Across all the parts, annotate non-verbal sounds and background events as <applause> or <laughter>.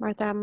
Martha,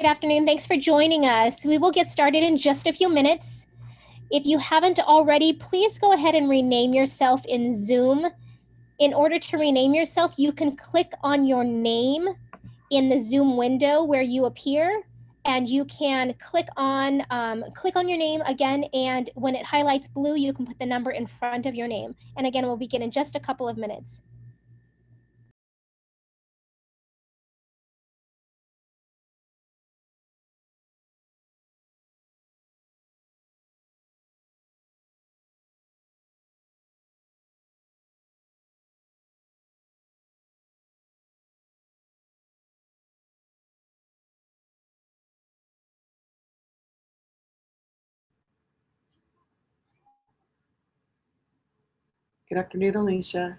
Good afternoon. Thanks for joining us. We will get started in just a few minutes. If you haven't already, please go ahead and rename yourself in Zoom In order to rename yourself, you can click on your name in the Zoom window where you appear and you can click on um, click on your name again and when it highlights blue you can put the number in front of your name and again we'll begin in just a couple of minutes Good afternoon, Alicia.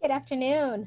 good afternoon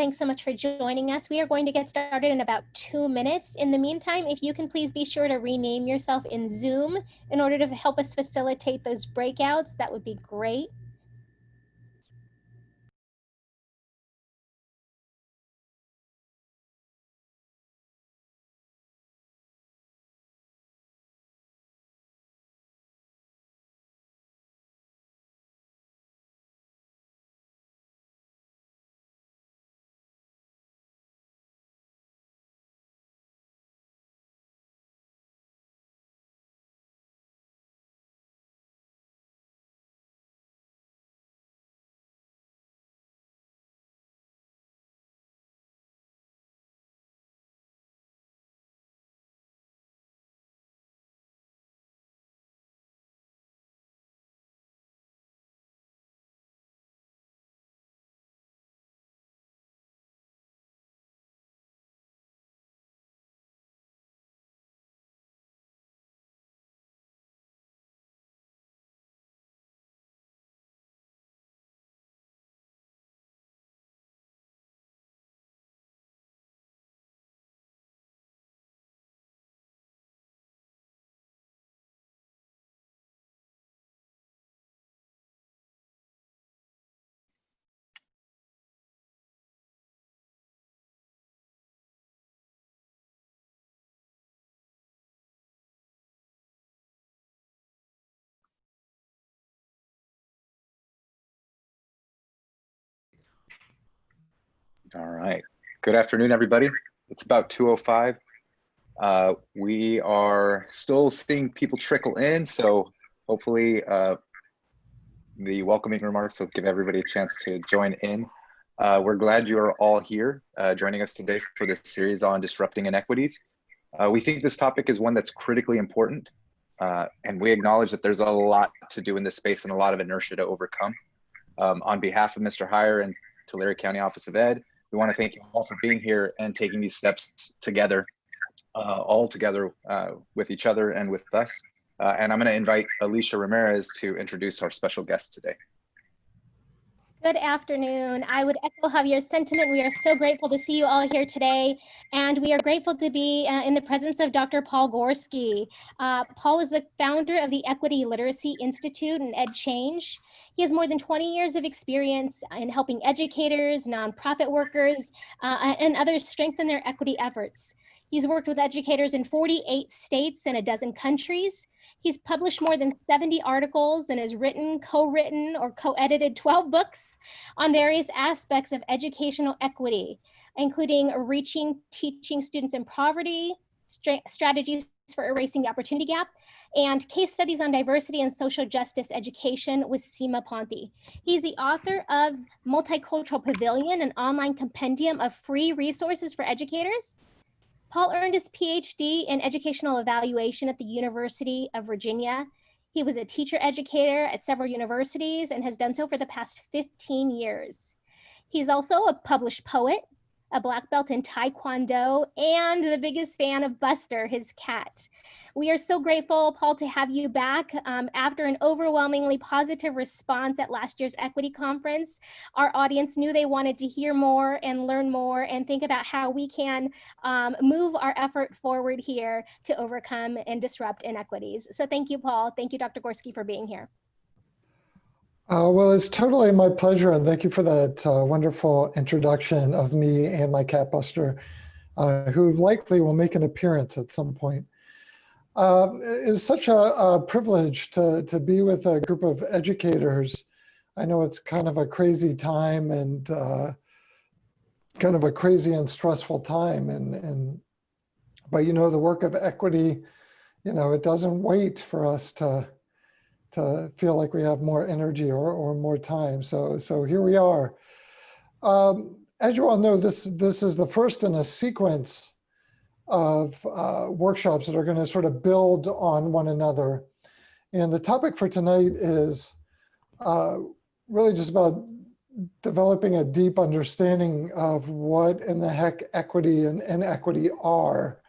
Thanks so much for joining us. We are going to get started in about two minutes. In the meantime, if you can please be sure to rename yourself in Zoom in order to help us facilitate those breakouts, that would be great. All right. Good afternoon, everybody. It's about 2.05. Uh, we are still seeing people trickle in, so hopefully uh, the welcoming remarks will give everybody a chance to join in. Uh, we're glad you are all here uh, joining us today for this series on disrupting inequities. Uh, we think this topic is one that's critically important, uh, and we acknowledge that there's a lot to do in this space and a lot of inertia to overcome. Um, on behalf of Mr. Hire and Tulare County Office of Ed, we want to thank you all for being here and taking these steps together uh, all together uh, with each other and with us. Uh, and I'm going to invite Alicia Ramirez to introduce our special guest today. Good afternoon. I would echo Javier's sentiment. We are so grateful to see you all here today, and we are grateful to be uh, in the presence of Dr. Paul Gorski. Uh, Paul is the founder of the Equity Literacy Institute and EdChange. He has more than 20 years of experience in helping educators, nonprofit workers, uh, and others strengthen their equity efforts. He's worked with educators in 48 states and a dozen countries. He's published more than 70 articles and has written, co-written, or co-edited 12 books on various aspects of educational equity, including reaching teaching students in poverty, strategies for erasing the opportunity gap, and case studies on diversity and social justice education with Seema Pothini. He's the author of Multicultural Pavilion, an online compendium of free resources for educators, Paul earned his PhD in educational evaluation at the University of Virginia. He was a teacher educator at several universities and has done so for the past 15 years. He's also a published poet, a black belt in Taekwondo, and the biggest fan of Buster, his cat. We are so grateful, Paul, to have you back. Um, after an overwhelmingly positive response at last year's equity conference, our audience knew they wanted to hear more and learn more and think about how we can um, move our effort forward here to overcome and disrupt inequities. So thank you, Paul. Thank you, Dr. Gorski, for being here. Uh, well, it's totally my pleasure, and thank you for that uh, wonderful introduction of me and my cat Buster, uh, who likely will make an appearance at some point. Uh, it's such a, a, privilege to, to be with a group of educators. I know it's kind of a crazy time and uh, kind of a crazy and stressful time, and, and but you know the work of equity, you know, it doesn't wait for us to to feel like we have more energy or, or more time. So, so here we are. Um, as you all know, this, this is the first in a sequence of uh, workshops that are going to sort of build on one another. And the topic for tonight is uh, really just about developing a deep understanding of what in the heck equity and inequity are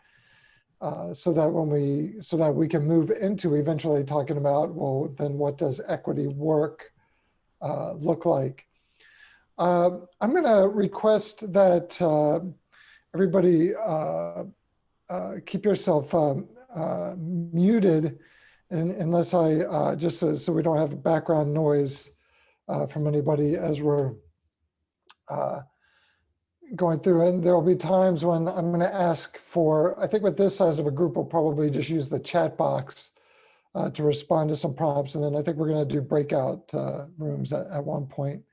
uh, so that when we so that we can move into eventually talking about well then what does equity work uh, look like? Uh, i'm going to request that uh, everybody uh, keep yourself um, muted and, unless i just so, so, we don't have background noise from anybody as we're going through and there will be times when I'm going to ask for, I think with this size of a group, we'll probably just use the chat box uh, to respond to some prompts. And then I think we're going to do breakout uh, rooms at, at, one point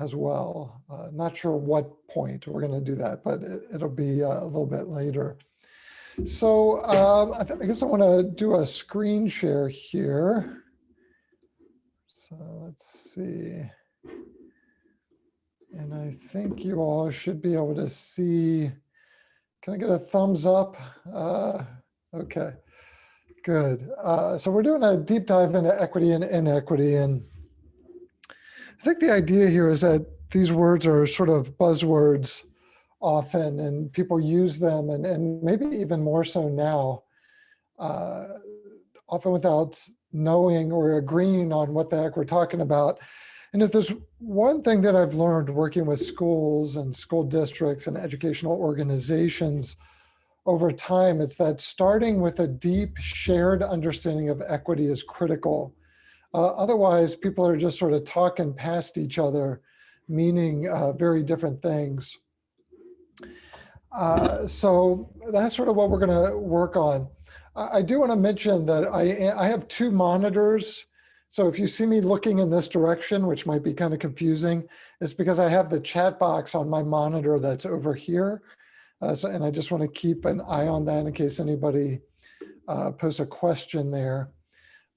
as well. Uh, not sure what point we're going to do that, but it, will be uh, a little bit later. So um, I, I, guess I want to do a screen share here. So let's see. And I think you all should be able to see, can I get a thumbs up? Uh, okay, good. Uh, so we're doing a deep dive into equity and inequity. And I think the idea here is that these words are sort of buzzwords often and people use them and, and maybe even more so now, uh, often without knowing or agreeing on what the heck we're talking about. And if there's one thing that I've learned working with schools and school districts and educational organizations over time, it's that starting with a deep shared understanding of equity is critical. Uh, otherwise, people are just sort of talking past each other, meaning uh, very different things. Uh, so that's sort of what we're going to work on. I do want to mention that I, I have two monitors so if you see me looking in this direction, which might be kind of confusing, it's because I have the chat box on my monitor that's over here. Uh, so, and I just want to keep an eye on that in case anybody uh, posts a question there.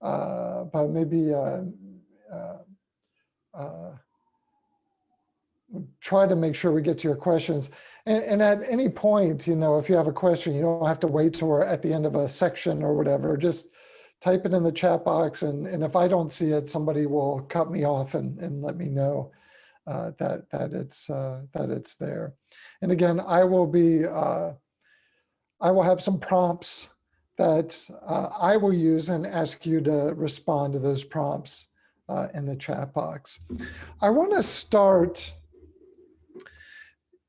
Uh, but maybe uh, uh, uh, try to make sure we get to your questions. And, and, at any point, you know, if you have a question, you don't have to wait till we're at the end of a section or whatever. Just type it in the chat box and, and if I don't see it, somebody will cut me off and, and let me know uh, that, that, it's, uh, that it's there. And again, I will be, uh, I will have some prompts that uh, I will use and ask you to respond to those prompts uh, in the chat box. I want to start,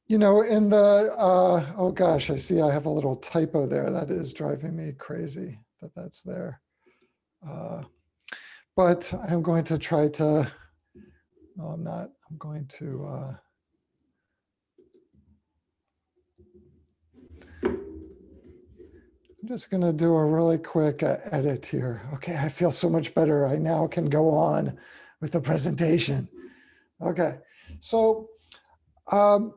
you know, in the, uh, oh gosh, I see I have a little typo there. That is driving me crazy that that's there. Uh, but I'm going to try to, no, I'm not. I'm going to, uh, I'm just going to do a really quick uh, edit here. Okay, I feel so much better. I now can go on with the presentation. Okay, so um,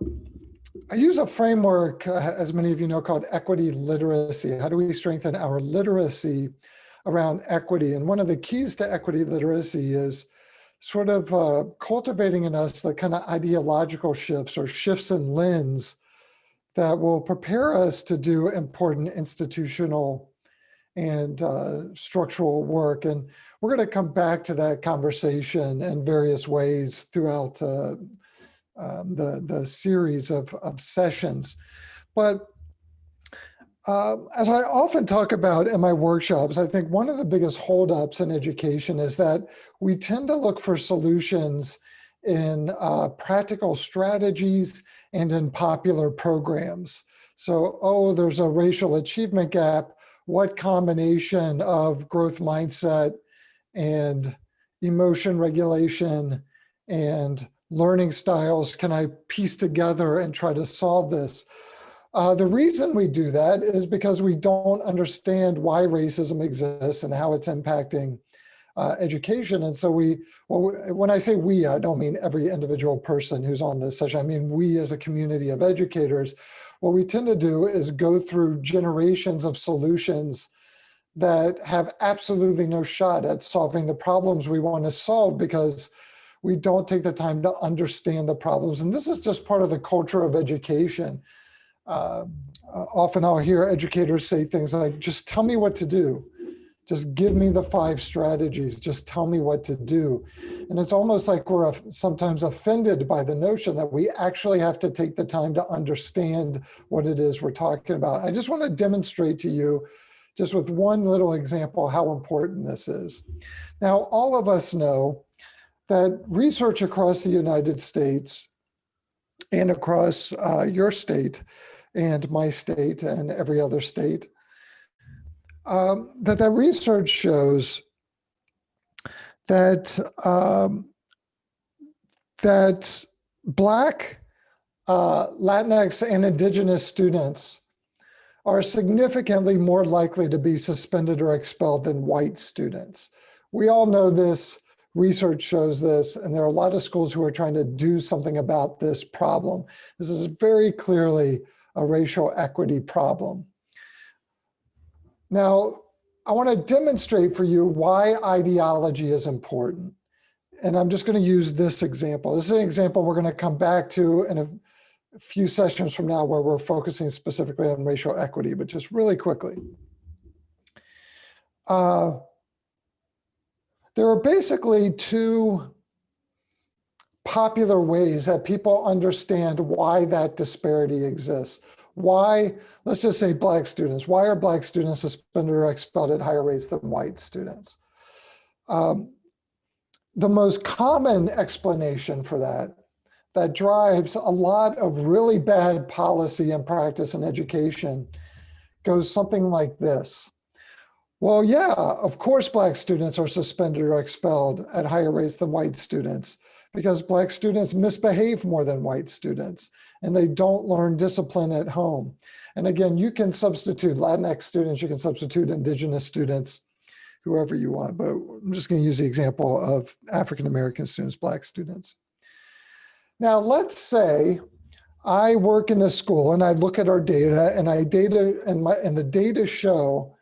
I use a framework, uh, as many of you know, called equity literacy. How do we strengthen our literacy around equity? And one of the keys to equity literacy is sort of uh, cultivating in us the kind of ideological shifts or shifts in lens that will prepare us to do important institutional and uh, structural work. And we're going to come back to that conversation in various ways throughout uh, um, the, the series of, of sessions. But uh, as I often talk about in my workshops, I think one of the biggest holdups in education is that we tend to look for solutions in uh, practical strategies and in popular programs. So, oh, there's a racial achievement gap. What combination of growth mindset and emotion regulation and learning styles can I piece together and try to solve this? Uh, the reason we do that is because we don't understand why racism exists and how it's impacting uh, education. And so we, well, when I say we, I don't mean every individual person who's on this session. I mean, we as a community of educators, what we tend to do is go through generations of solutions that have absolutely no shot at solving the problems we want to solve because we don't take the time to understand the problems. And this is just part of the culture of education. Uh, often I'll hear educators say things like, just tell me what to do. Just give me the five strategies. Just tell me what to do. And it's almost like we're sometimes offended by the notion that we actually have to take the time to understand what it is we're talking about. I just want to demonstrate to you just with one little example how important this is. Now, all of us know that research across the United States and across uh, your state and my state and every other state um, that that research shows that um, that Black, uh, Latinx, and Indigenous students are significantly more likely to be suspended or expelled than white students. We all know this, research shows this, and there are a lot of schools who are trying to do something about this problem. This is very clearly a racial equity problem. Now, I want to demonstrate for you why ideology is important. And I'm just going to use this example. This is an example we're going to come back to in a few sessions from now where we're focusing specifically on racial equity, but just really quickly. Uh, there are basically two popular ways that people understand why that disparity exists why, let's just say black students, why are black students suspended or expelled at higher rates than white students? Um, the most common explanation for that, that drives a lot of really bad policy and practice in education goes something like this. Well, yeah, of course, black students are suspended or expelled at higher rates than white students because black students misbehave more than white students and they don't learn discipline at home. And again, you can substitute Latinx students, you can substitute indigenous students, whoever you want, but I'm just gonna use the example of African-American students, black students. Now, let's say I work in a school and I look at our data and I data and my and the data show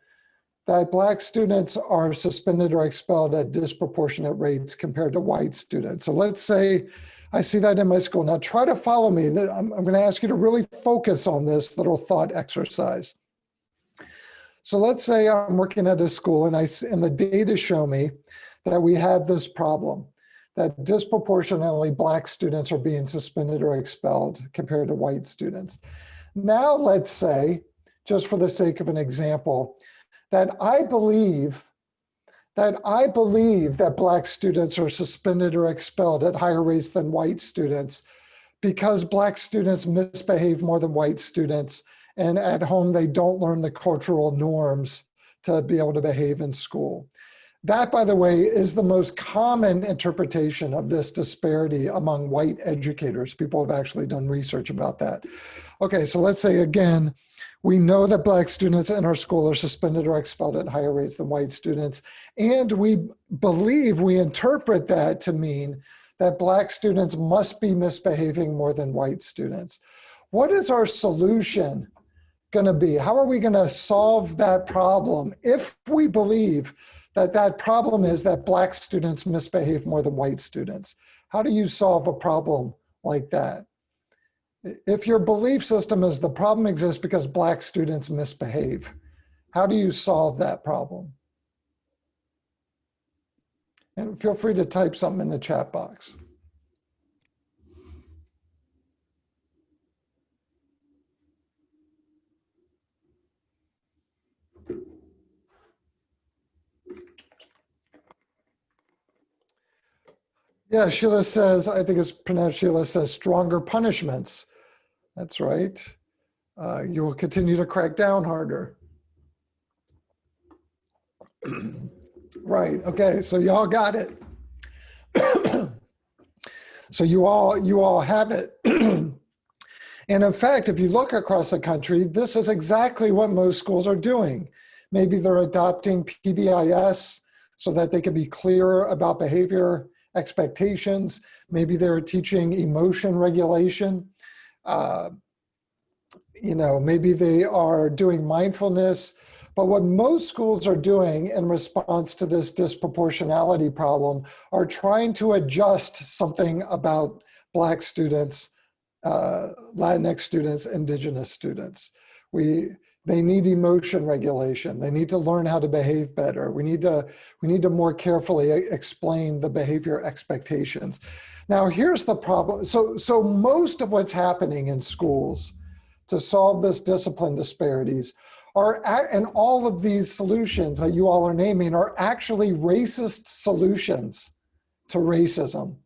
that black students are suspended or expelled at disproportionate rates compared to white students. So let's say I see that in my school. Now try to follow me. I'm, I'm gonna ask you to really focus on this little thought exercise. So let's say I'm working at a school and, I, and the data show me that we have this problem, that disproportionately black students are being suspended or expelled compared to white students. Now let's say just for the sake of an example, that I believe that I believe that black students are suspended or expelled at higher rates than white students because black students misbehave more than white students and at home they don't learn the cultural norms to be able to behave in school. That, by the way, is the most common interpretation of this disparity among white educators. People have actually done research about that. Okay, so let's say again, we know that black students in our school are suspended or expelled at higher rates than white students. And we believe, we interpret that to mean that black students must be misbehaving more than white students. What is our solution gonna be? How are we gonna solve that problem if we believe that that problem is that black students misbehave more than white students? How do you solve a problem like that? If your belief system is the problem exists because black students misbehave, how do you solve that problem? And feel free to type something in the chat box. Yeah, Sheila says, I think it's pronounced Sheila says stronger punishments. That's right. Uh, you will continue to crack down harder. <clears throat> right, okay, so y'all got it. <clears throat> so you all, you all have it. <clears throat> and in fact, if you look across the country, this is exactly what most schools are doing. Maybe they're adopting PBIS so that they can be clearer about behavior expectations. Maybe they're teaching emotion regulation. Uh, you know, maybe they are doing mindfulness. But what most schools are doing in response to this disproportionality problem are trying to adjust something about Black students, uh, Latinx students, Indigenous students. We, they need emotion regulation. They need to learn how to behave better. We need to, we need to more carefully explain the behavior expectations. Now here's the problem. So, so most of what's happening in schools to solve this discipline disparities are, and all of these solutions that you all are naming are actually racist solutions to racism.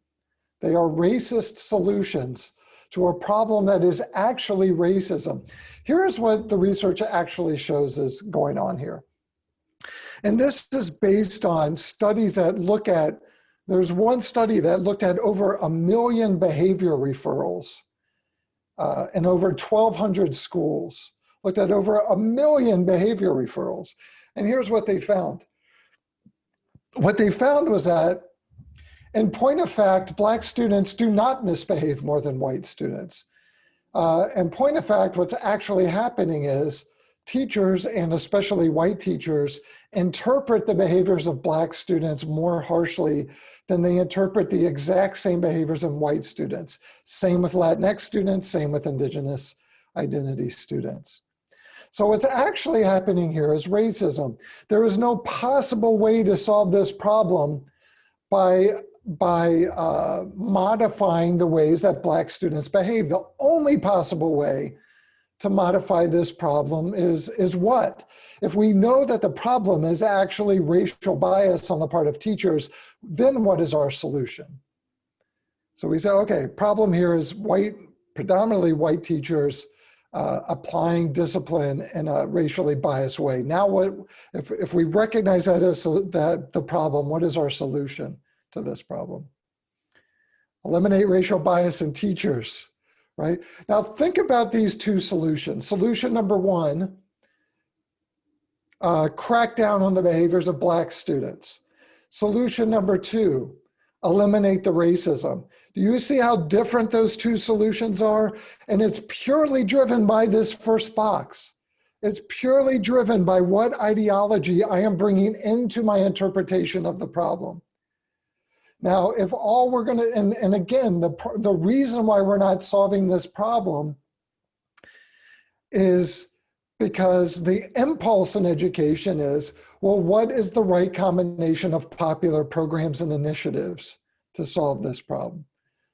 They are racist solutions to a problem that is actually racism. Here's what the research actually shows is going on here. And this is based on studies that look at, there's one study that looked at over a million behavior referrals uh, in over 1,200 schools, looked at over a million behavior referrals. And here's what they found. What they found was that in point of fact, black students do not misbehave more than white students. Uh, and point of fact, what's actually happening is teachers, and especially white teachers, interpret the behaviors of black students more harshly than they interpret the exact same behaviors in white students. Same with Latinx students, same with indigenous identity students. So what's actually happening here is racism. There is no possible way to solve this problem by by uh, modifying the ways that black students behave. The only possible way to modify this problem is, is what? If we know that the problem is actually racial bias on the part of teachers, then what is our solution? So we say, okay, problem here is white, predominantly white teachers uh, applying discipline in a racially biased way. Now what, if, if we recognize that as that the problem, what is our solution? To this problem. Eliminate racial bias in teachers, right? Now think about these two solutions. Solution number one, uh, crack down on the behaviors of black students. Solution number two, eliminate the racism. Do you see how different those two solutions are? And it's purely driven by this first box. It's purely driven by what ideology I am bringing into my interpretation of the problem. Now, if all we're gonna, and, and again, the, the reason why we're not solving this problem is because the impulse in education is, well, what is the right combination of popular programs and initiatives to solve this problem?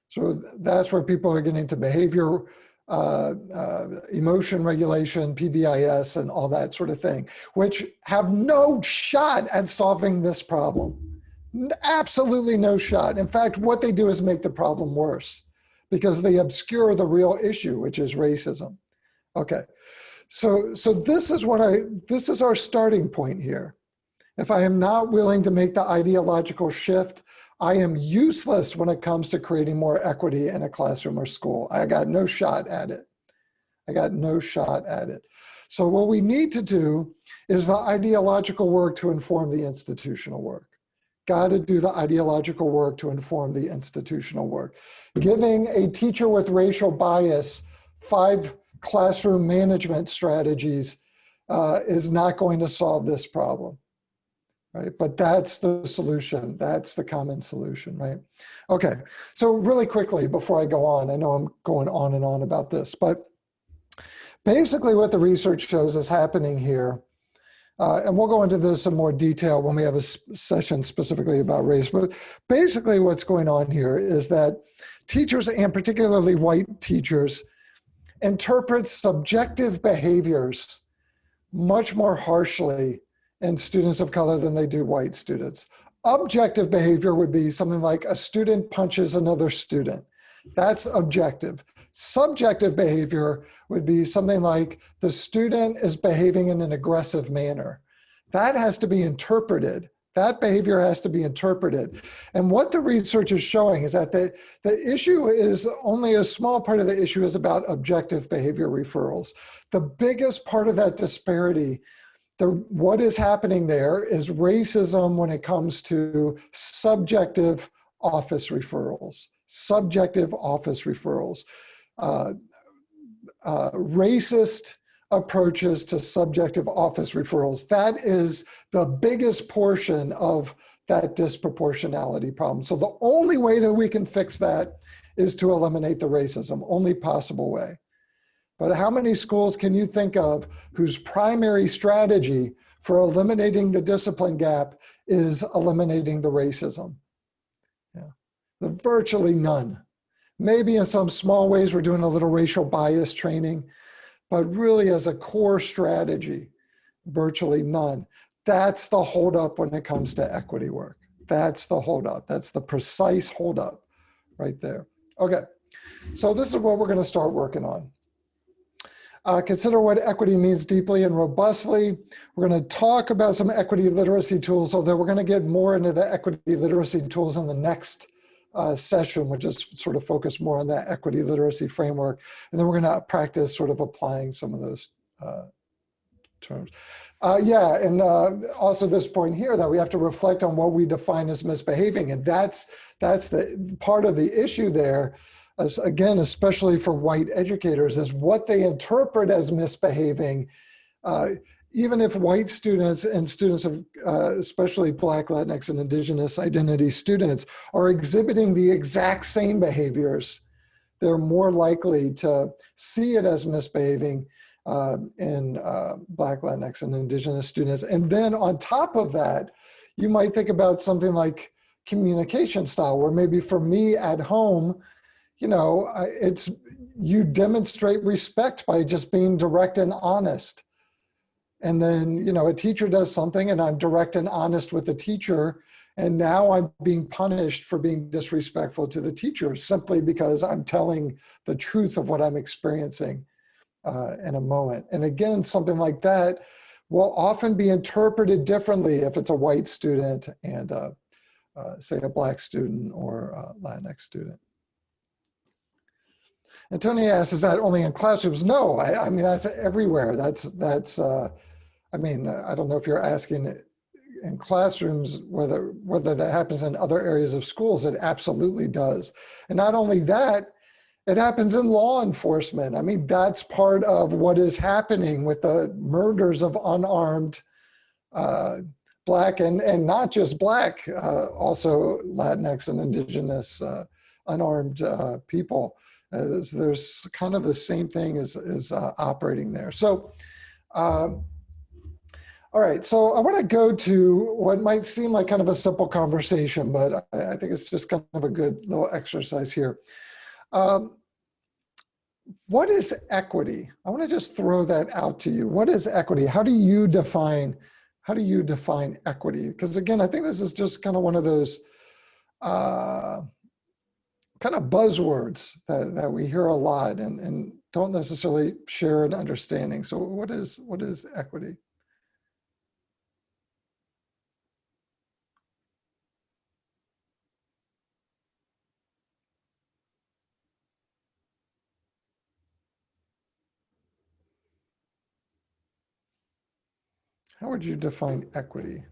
So that's where people are getting to behavior uh, uh, emotion regulation, PBIS, and all that sort of thing, which have no shot at solving this problem. Absolutely no shot. In fact, what they do is make the problem worse because they obscure the real issue, which is racism. Okay, so so this is what I this is our starting point here. If I am not willing to make the ideological shift, I am useless when it comes to creating more equity in a classroom or school. I got no shot at it. I got no shot at it. So what we need to do is the ideological work to inform the institutional work. Got to do the ideological work to inform the institutional work. Giving a teacher with racial bias five classroom management strategies uh, is not going to solve this problem right? But that's the solution. That's the common solution, right? Okay, so really quickly before I go on, I know I'm going on and on about this, but basically what the research shows is happening here, uh, and we'll go into this in more detail when we have a session specifically about race, but basically what's going on here is that teachers and particularly white teachers interpret subjective behaviors much more harshly in students of color than they do white students. Objective behavior would be something like a student punches another student. That's objective. Subjective behavior would be something like the student is behaving in an aggressive manner. That has to be interpreted. That behavior has to be interpreted. And what the research is showing is that the, the issue is only a small part of the issue is about objective behavior referrals. The biggest part of that disparity the, what is happening there is racism when it comes to subjective office referrals, subjective office referrals, uh, uh, racist approaches to subjective office referrals. That is the biggest portion of that disproportionality problem. So the only way that we can fix that is to eliminate the racism, only possible way. But how many schools can you think of whose primary strategy for eliminating the discipline gap is eliminating the racism? Yeah, virtually none. Maybe in some small ways we're doing a little racial bias training, but really as a core strategy, virtually none. That's the holdup when it comes to equity work. That's the holdup. That's the precise holdup right there. Okay, so this is what we're gonna start working on. Uh, consider what equity means deeply and robustly. We're going to talk about some equity literacy tools, although we're going to get more into the equity literacy tools in the next uh, session, which is sort of focus more on that equity literacy framework. And then we're going to practice sort of applying some of those uh, terms. Uh, yeah, and uh, also this point here that we have to reflect on what we define as misbehaving. And that's, that's the part of the issue there as, again, especially for white educators, is what they interpret as misbehaving. Even if white students and students of, uh, especially Black, Latinx, and Indigenous identity students are exhibiting the exact same behaviors, they're more likely to see it as misbehaving uh, in uh, Black, Latinx, and Indigenous students. And then on top of that, you might think about something like communication style, where maybe for me at home, you know, it's you demonstrate respect by just being direct and honest. And then, you know, a teacher does something and I'm direct and honest with the teacher. And now I'm being punished for being disrespectful to the teacher simply because I'm telling the truth of what I'm experiencing uh, in a moment. And again, something like that will often be interpreted differently if it's a white student and uh, uh, say a black student or a Latinx student. And Tony asks, is that only in classrooms? No, I, I mean, that's everywhere. That's, that's uh, I mean, I don't know if you're asking in classrooms, whether, whether that happens in other areas of schools, it absolutely does. And not only that, it happens in law enforcement. I mean, that's part of what is happening with the murders of unarmed uh, Black and, and not just Black, uh, also Latinx and Indigenous uh, unarmed uh, people. There's kind of the same thing is, is uh, operating there. So, um, all right, so I want to go to what might seem like kind of a simple conversation, but I, think it's just kind of a good little exercise here. Um, what is equity? I want to just throw that out to you. What is equity? How do you define, how do you define equity? Because again, I think this is just kind of one of those uh, kind of buzzwords that, that we hear a lot and, and don't necessarily share an understanding. So what is, what is equity? How would you define equity?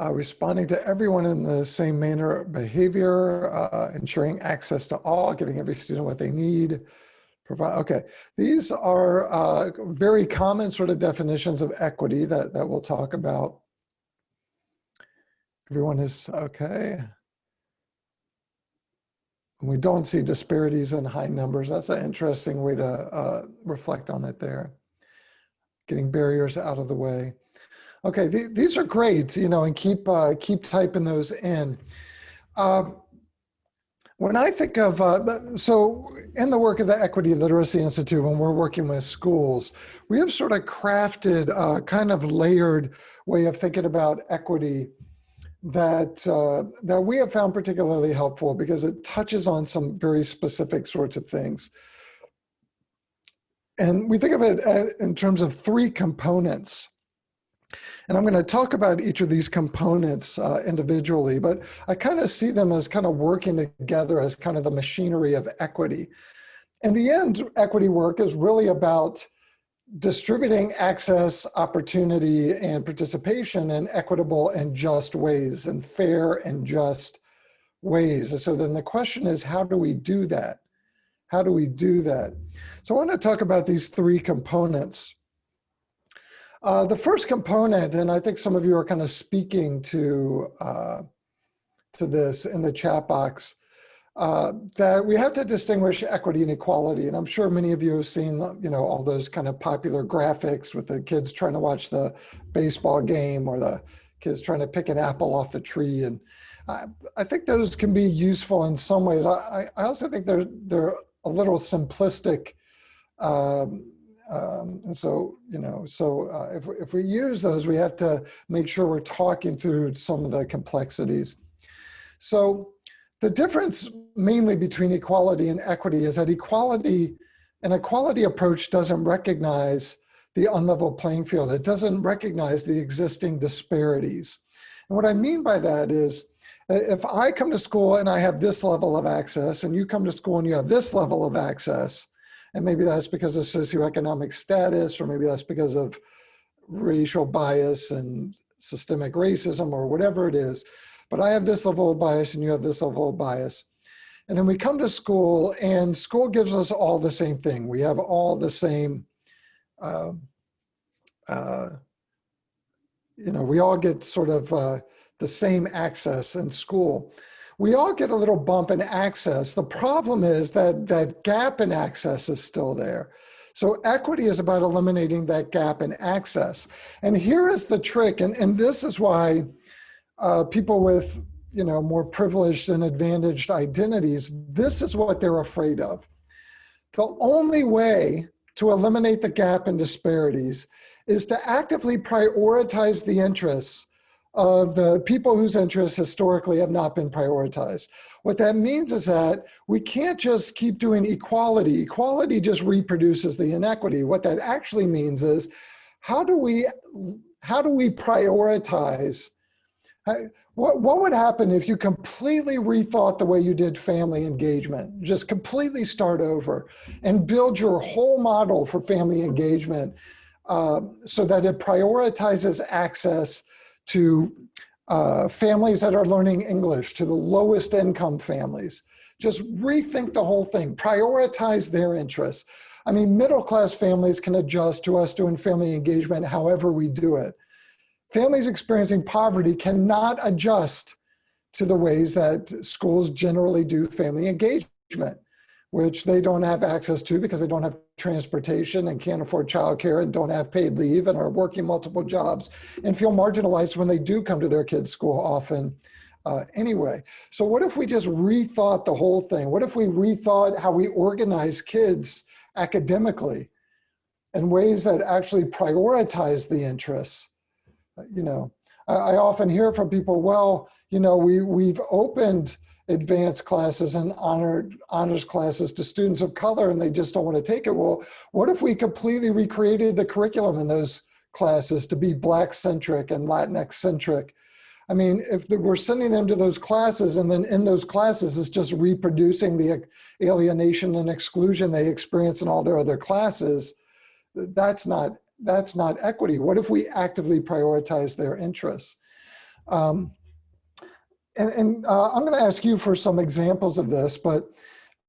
Uh, responding to everyone in the same manner behavior, uh, ensuring access to all, giving every student what they need, Provide, okay, these are uh, very common sort of definitions of equity that, that we'll talk about. Everyone is okay. We don't see disparities in high numbers. That's an interesting way to uh, reflect on it there. Getting barriers out of the way. Okay, th these are great, you know, and keep uh, keep typing those in. Uh, when I think of, uh, so in the work of the Equity Literacy Institute, when we're working with schools, we have sort of crafted a kind of layered way of thinking about equity that, uh, that we have found particularly helpful because it touches on some very specific sorts of things. And we think of it uh, in terms of three components. And I'm going to talk about each of these components uh, individually, but I kind of see them as kind of working together as kind of the machinery of equity. In the end, equity work is really about distributing access, opportunity, and participation in equitable and just ways, and fair and just ways. And so then the question is, how do we do that? How do we do that? So I want to talk about these three components. Uh, the first component, and I think some of you are kind of speaking to, uh, to this in the chat box, uh, that we have to distinguish equity and equality. And I'm sure many of you have seen, you know, all those kind of popular graphics with the kids trying to watch the baseball game or the kids trying to pick an apple off the tree. And I, I think those can be useful in some ways. I, I also think they're, they're a little simplistic um, um, and so, you know, so uh, if, if we use those, we have to make sure we're talking through some of the complexities. So the difference mainly between equality and equity is that equality, an equality approach doesn't recognize the unlevel playing field. It doesn't recognize the existing disparities. And what I mean by that is, if I come to school and I have this level of access and you come to school and you have this level of access, and maybe that's because of socioeconomic status, or maybe that's because of racial bias and systemic racism or whatever it is. But I have this level of bias and you have this level of bias. And then we come to school and school gives us all the same thing. We have all the same, uh, uh, you know, we all get sort of uh, the same access in school we all get a little bump in access. The problem is that that gap in access is still there. So equity is about eliminating that gap in access. And here is the trick, and, and this is why uh, people with you know more privileged and advantaged identities, this is what they're afraid of. The only way to eliminate the gap in disparities is to actively prioritize the interests of the people whose interests historically have not been prioritized. What that means is that we can't just keep doing equality. Equality just reproduces the inequity. What that actually means is how do we, how do we prioritize what, what would happen if you completely rethought the way you did family engagement? Just completely start over and build your whole model for family engagement uh, so that it prioritizes access to uh, families that are learning English, to the lowest income families. Just rethink the whole thing, prioritize their interests. I mean, middle class families can adjust to us doing family engagement however we do it. Families experiencing poverty cannot adjust to the ways that schools generally do family engagement. Which they don't have access to because they don't have transportation and can't afford childcare and don't have paid leave and are working multiple jobs and feel marginalized when they do come to their kids' school often uh, anyway. So what if we just rethought the whole thing? What if we rethought how we organize kids academically in ways that actually prioritize the interests? Uh, You know, I, I often hear from people, well, you know, we, we've opened advanced classes and honor, honors classes to students of color and they just don't want to take it. Well, what if we completely recreated the curriculum in those classes to be Black centric and Latinx centric? I mean, if we're sending them to those classes and then in those classes it's just reproducing the alienation and exclusion they experience in all their other classes, that's not, that's not equity. What if we actively prioritize their interests? Um, and, and uh, I'm going to ask you for some examples of this, but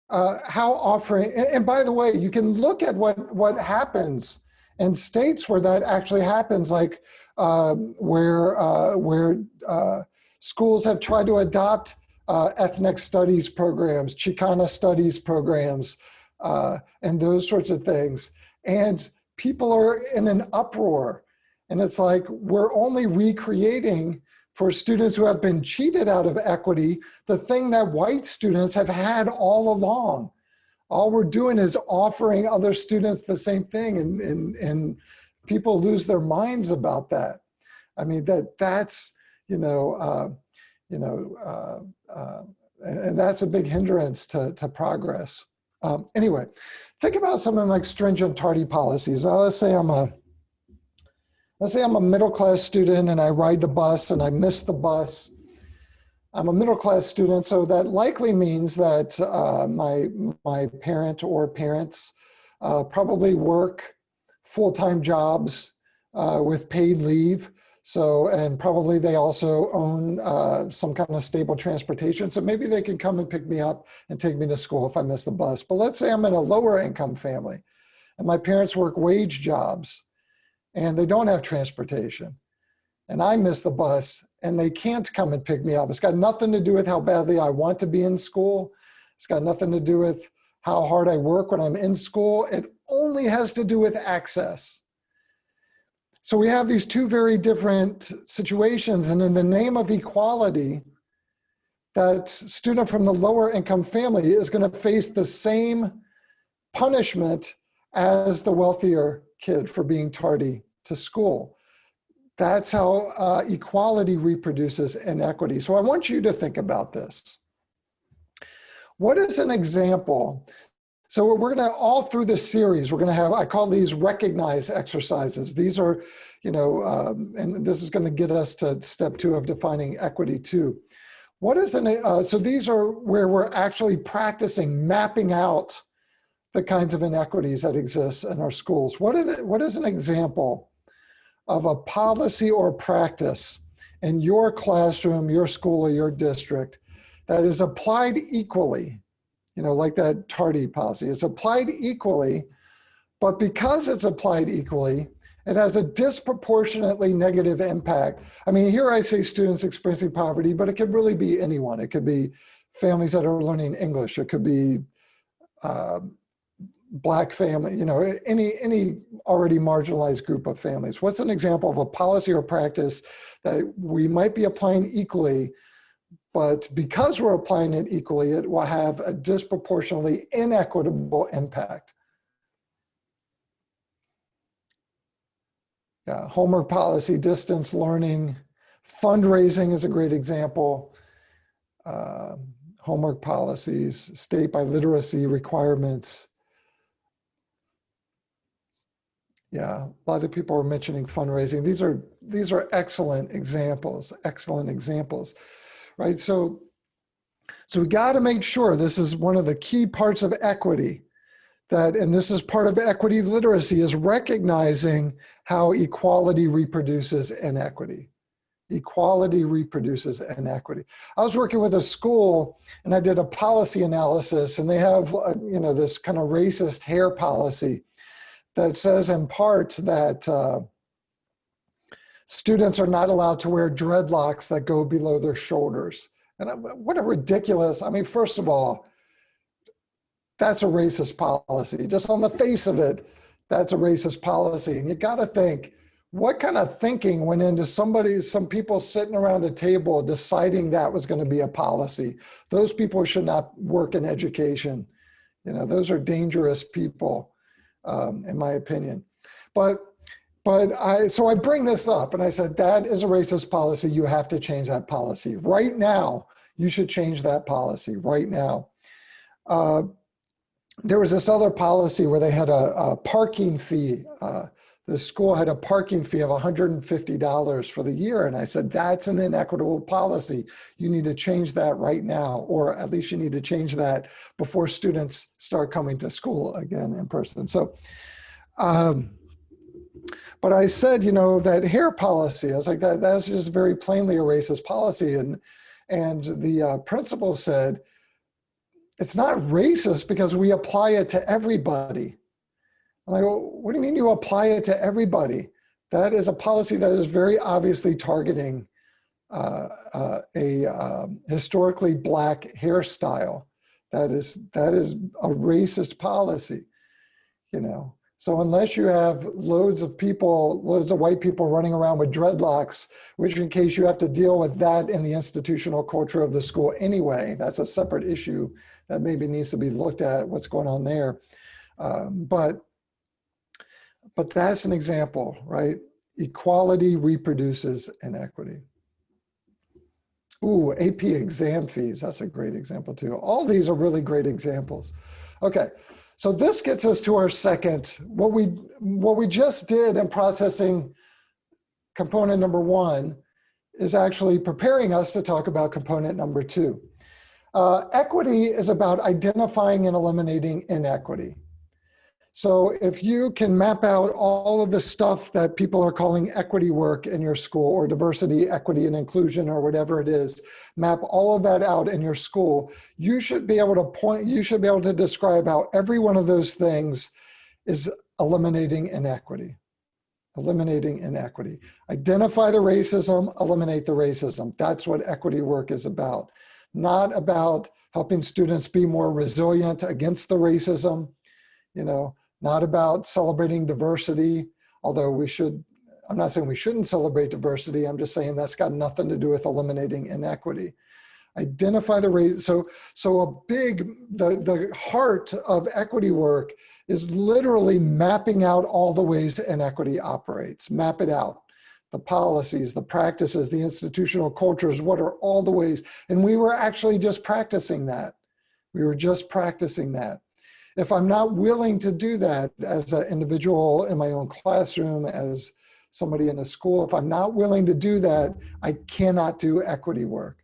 uh, how offering, and, and by the way, you can look at what, what happens in states where that actually happens, like um, where, uh, where uh, schools have tried to adopt uh, ethnic studies programs, Chicana studies programs, uh, and those sorts of things. And people are in an uproar. And it's like, we're only recreating for students who have been cheated out of equity, the thing that white students have had all along. All we're doing is offering other students the same thing and, and, and people lose their minds about that. I mean, that that's, you know, uh, you know, uh, uh, and that's a big hindrance to, to progress. Um, anyway, think about something like stringent tardy policies. Let's say I'm a, let's say I'm a middle class student and I ride the bus and I miss the bus. I'm a middle class student, so that likely means that uh, my, my parent or parents uh, probably work full-time jobs uh, with paid leave. So, and probably they also own uh, some kind of stable transportation. So maybe they can come and pick me up and take me to school if I miss the bus. But let's say I'm in a lower income family and my parents work wage jobs and they don't have transportation and I miss the bus and they can't come and pick me up. It's got nothing to do with how badly I want to be in school. It's got nothing to do with how hard I work when I'm in school. It only has to do with access. So we have these two very different situations and in the name of equality, that student from the lower income family is gonna face the same punishment as the wealthier kid for being tardy to school. That's how uh, equality reproduces inequity. So I want you to think about this. What is an example? So we're gonna, all through this series, we're gonna have, I call these recognize exercises. These are, you know, um, and this is gonna get us to step two of defining equity too. What is an, uh, so these are where we're actually practicing mapping out the kinds of inequities that exist in our schools. What, is, what is an example of a policy or practice in your classroom, your school, or your district that is applied equally, you know, like that tardy policy. It's applied equally, but because it's applied equally, it has a disproportionately negative impact. I mean, here I say students experiencing poverty, but it could really be anyone. It could be families that are learning English. It could be uh, black family, you know, any, any already marginalized group of families. What's an example of a policy or practice that we might be applying equally, but because we're applying it equally, it will have a disproportionately inequitable impact. Yeah, homework policy, distance learning, fundraising is a great example. Uh, homework policies, state by literacy requirements, Yeah, a lot of people are mentioning fundraising. These are these are excellent examples, excellent examples, right? So, so we got to make sure this is one of the key parts of equity that, and this is part of equity literacy is recognizing how equality reproduces inequity. Equality reproduces inequity. I was working with a school and I did a policy analysis and they have, uh, you know, this kind of racist hair policy that says in part that uh, students are not allowed to wear dreadlocks that go below their shoulders. And what a ridiculous, I mean, first of all, that's a racist policy. Just on the face of it, that's a racist policy. And you got to think, what kind of thinking went into somebody, some people sitting around a table deciding that was going to be a policy? Those people should not work in education. You know, those are dangerous people, um, in my opinion. But, but I, so I bring this up and I said, that is a racist policy. You have to change that policy right now. You should change that policy right now. Uh, there was this other policy where they had a, a parking fee. Uh, the school had a parking fee of $150 for the year. And I said, that's an inequitable policy. You need to change that right now, or at least you need to change that before students start coming to school again in person. So, um, but I said, you know, that hair policy, I was like, that, that's just very plainly a racist policy. And, and the uh, principal said, it's not racist because we apply it to everybody. I'm like, what do you mean you apply it to everybody? That is a policy that is very obviously targeting uh, uh, a um, historically black hairstyle. That is that is a racist policy, you know. So unless you have loads of people, loads of white people running around with dreadlocks, which in case you have to deal with that in the institutional culture of the school anyway, that's a separate issue that maybe needs to be looked at, what's going on there. Um, but, but that's an example, right? Equality reproduces inequity. Ooh, AP exam fees, that's a great example too. All these are really great examples. Okay, so this gets us to our second, what we, what we just did in processing component number one is actually preparing us to talk about component number two. Uh, equity is about identifying and eliminating inequity. So if you can map out all of the stuff that people are calling equity work in your school or diversity, equity, and inclusion or whatever it is, map all of that out in your school, you should be able to point, you should be able to describe how every one of those things is eliminating inequity eliminating inequity. Identify the racism, eliminate the racism. That's what equity work is about not about helping students be more resilient against the racism, you know, not about celebrating diversity, although we should, I'm not saying we shouldn't celebrate diversity, I'm just saying that's got nothing to do with eliminating inequity. Identify the race, so, so a big, the, the heart of equity work is literally mapping out all the ways inequity operates, map it out the policies, the practices, the institutional cultures, what are all the ways. And we were actually just practicing that. We were just practicing that. If I'm not willing to do that as an individual in my own classroom, as somebody in a school, if I'm not willing to do that, I cannot do equity work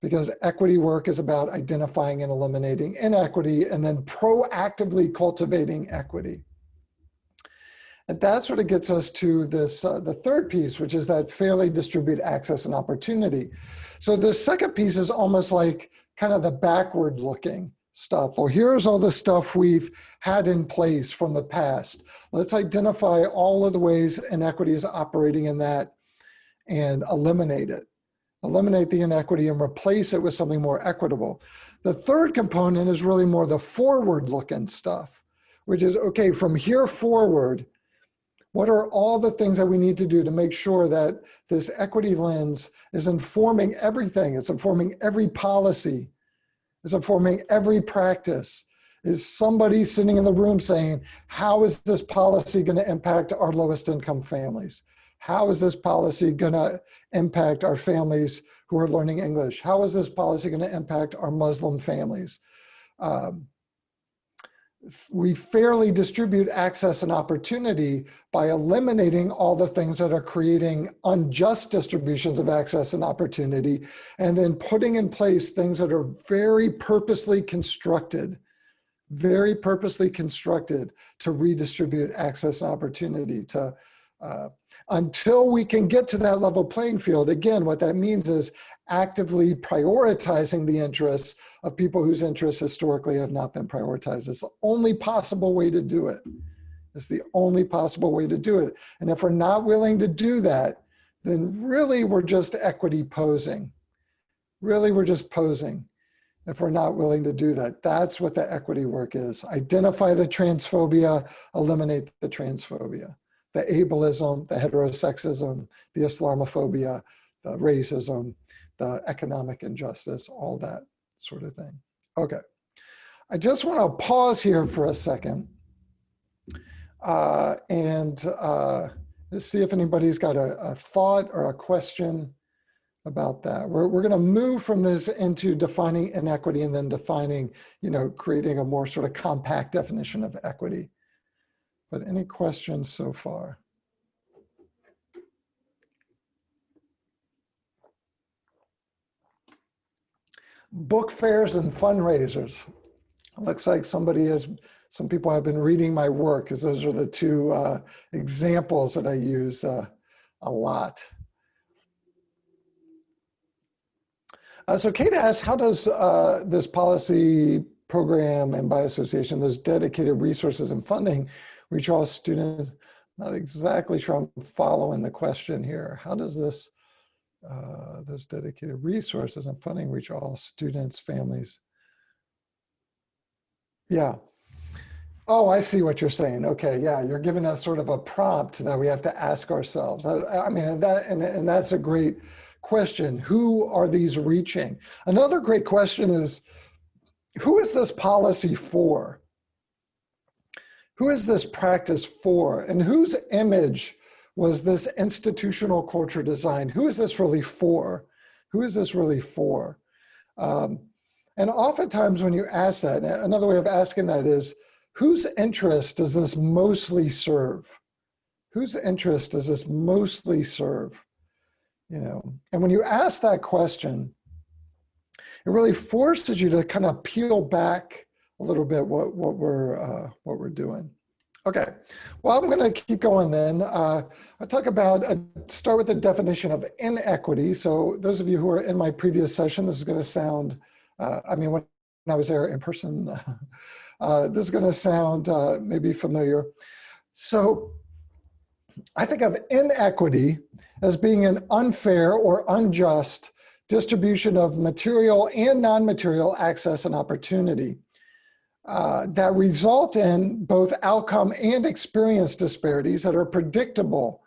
because equity work is about identifying and eliminating inequity and then proactively cultivating equity. And that sort of gets us to this, uh, the third piece, which is that fairly distributed access and opportunity. So the second piece is almost like kind of the backward looking stuff. Well, here's all the stuff we've had in place from the past. Let's identify all of the ways inequity is operating in that and eliminate it. Eliminate the inequity and replace it with something more equitable. The third component is really more the forward looking stuff, which is, okay, from here forward, what are all the things that we need to do to make sure that this equity lens is informing everything? It's informing every policy. It's informing every practice. Is somebody sitting in the room saying, how is this policy gonna impact our lowest income families? How is this policy gonna impact our families who are learning English? How is this policy gonna impact our Muslim families? Um, we fairly distribute access and opportunity by eliminating all the things that are creating unjust distributions of access and opportunity, and then putting in place things that are very purposely constructed, very purposely constructed to redistribute access and opportunity to uh, until we can get to that level playing field. Again, what that means is actively prioritizing the interests of people whose interests historically have not been prioritized. It's the only possible way to do it. It's the only possible way to do it. And if we're not willing to do that, then really we're just equity posing. Really, we're just posing. if we're not willing to do that. That's what the equity work is. Identify the transphobia, eliminate the transphobia, the ableism, the heterosexism, the Islamophobia, the racism, the economic injustice, all that sort of thing. Okay. I just want to pause here for a second uh, and uh, see if anybody's got a, a thought or a question about that. We're, we're going to move from this into defining inequity and then defining, you know, creating a more sort of compact definition of equity. But any questions so far? Book fairs and fundraisers. Looks like somebody has, some people have been reading my work because those are the two uh, examples that I use uh, a lot. Uh, so Kate asked, how does uh, this policy program and by association, those dedicated resources and funding reach all students? Not exactly sure I'm following the question here. How does this, uh, those dedicated resources and funding reach all students, families? Yeah. Oh, I see what you're saying. Okay, yeah, you're giving us sort of a prompt that we have to ask ourselves. I, I mean, that and, and that's a great question. Who are these reaching? Another great question is, who is this policy for? Who is this practice for? And whose image was this institutional culture design? Who is this really for? Who is this really for? Um, and oftentimes when you ask that, another way of asking that is, whose interest does this mostly serve? Whose interest does this mostly serve? you know and when you ask that question it really forces you to kind of peel back a little bit what what we're uh, what we're doing okay. Well i'm going to keep going then. Uh, i'll talk about uh, start with the definition of inequity. So those of you who are in my previous session this is going to sound uh, i mean when i was there in person <laughs> uh, this is going to sound uh, maybe familiar. So I think of inequity as being an unfair or unjust distribution of material and non-material access and opportunity uh, that result in both outcome and experience disparities that are predictable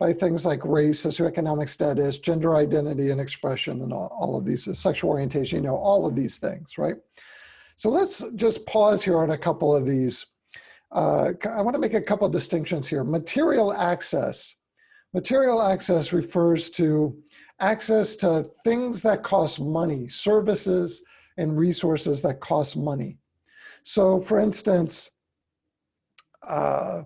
by things like race, socioeconomic status, gender identity and expression, and all, all of these, sexual orientation, you know, all of these things, right? So let's just pause here on a couple of these uh, I want to make a couple of distinctions here. Material access. Material access refers to access to things that cost money, services and resources that cost money. So for instance, uh,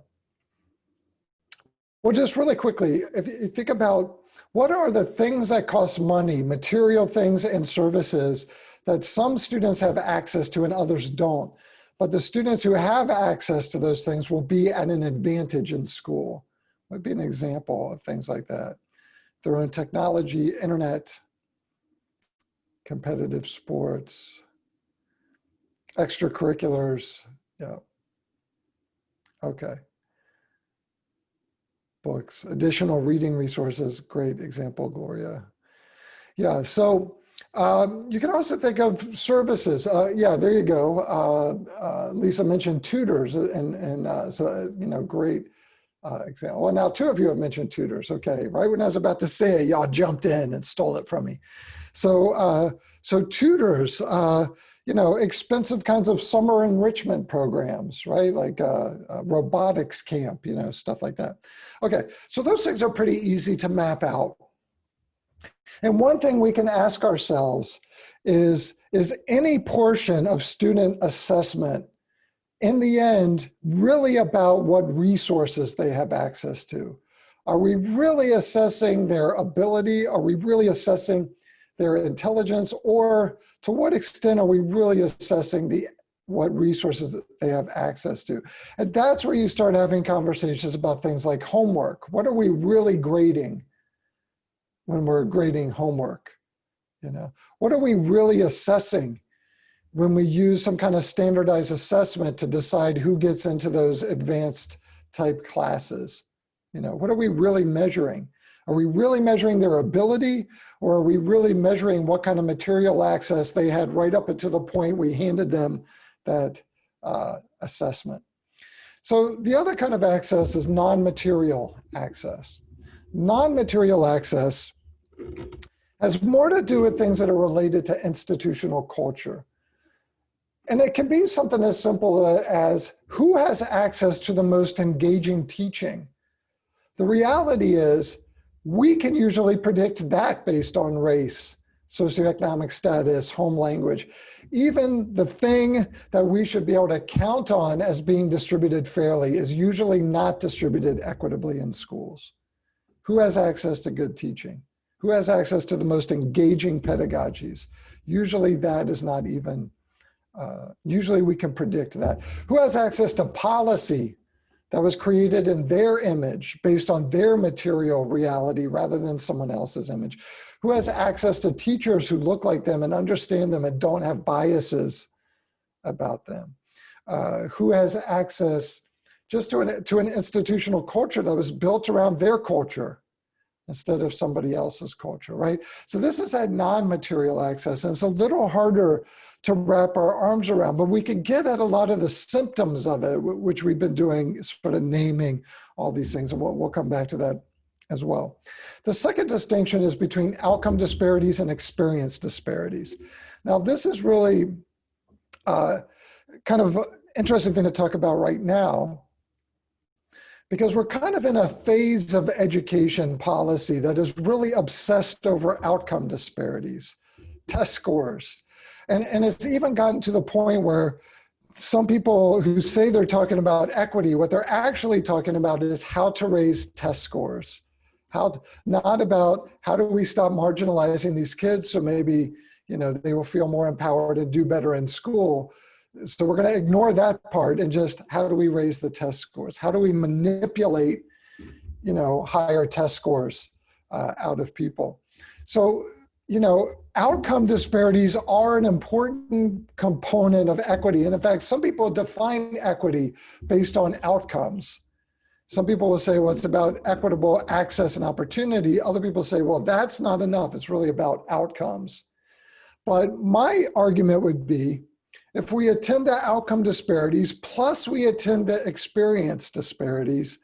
well, just really quickly, if you think about what are the things that cost money, material things and services that some students have access to and others don't. But the students who have access to those things will be at an advantage in school. Would be an example of things like that. Their own technology, internet, competitive sports, extracurriculars, yeah. Okay. Books, additional reading resources, great example, Gloria. Yeah, so um, you can also think of services. Uh, yeah, there you go. Uh, uh, Lisa mentioned tutors, and and uh, so uh, you know, great uh, example. Well, now two of you have mentioned tutors. Okay, right when I was about to say it, y'all jumped in and stole it from me. So so tutors, you know, expensive kinds of summer enrichment programs, right? Like uh, robotics camp, you know, stuff like that. Okay, so those things are pretty easy to map out. And one thing we can ask ourselves is, is any portion of student assessment in the end really about what resources they have access to? Are we really assessing their ability? Are we really assessing their intelligence? Or to what extent are we really assessing the what resources they have access to? And that's where you start having conversations about things like homework. What are we really grading? when we're grading homework? You know, what are we really assessing when we use some kind of standardized assessment to decide who gets into those advanced type classes? You know, what are we really measuring? Are we really measuring their ability or are we really measuring what kind of material access they had right up until the point we handed them that uh, assessment? So the other kind of access is non-material access. Non-material access has more to do with things that are related to institutional culture. And it can be something as simple as who has access to the most engaging teaching? The reality is we can usually predict that based on race, socioeconomic status, home language. Even the thing that we should be able to count on as being distributed fairly is usually not distributed equitably in schools. Who has access to good teaching? Who has access to the most engaging pedagogies? Usually that is not even, uh, usually we can predict that. Who has access to policy that was created in their image based on their material reality rather than someone else's image? Who has access to teachers who look like them and understand them and don't have biases about them? Uh, who has access just to an, to an institutional culture that was built around their culture instead of somebody else's culture, right? So this is that non-material access, and it's a little harder to wrap our arms around, but we can get at a lot of the symptoms of it, which we've been doing, sort of naming all these things, and we'll, we'll come back to that as well. The second distinction is between outcome disparities and experience disparities. Now, this is really uh, kind of interesting thing to talk about right now, because we're kind of in a phase of education policy that is really obsessed over outcome disparities, test scores. And, and it's even gotten to the point where some people who say they're talking about equity, what they're actually talking about is how to raise test scores. How, not about how do we stop marginalizing these kids so maybe you know they will feel more empowered and do better in school, so we're going to ignore that part and just how do we raise the test scores? How do we manipulate, you know, higher test scores uh, out of people? So, you know, outcome disparities are an important component of equity. And in fact, some people define equity based on outcomes. Some people will say, well, it's about equitable access and opportunity. Other people say, well, that's not enough. It's really about outcomes. But my argument would be if we attend to outcome disparities, plus we attend to experience disparities,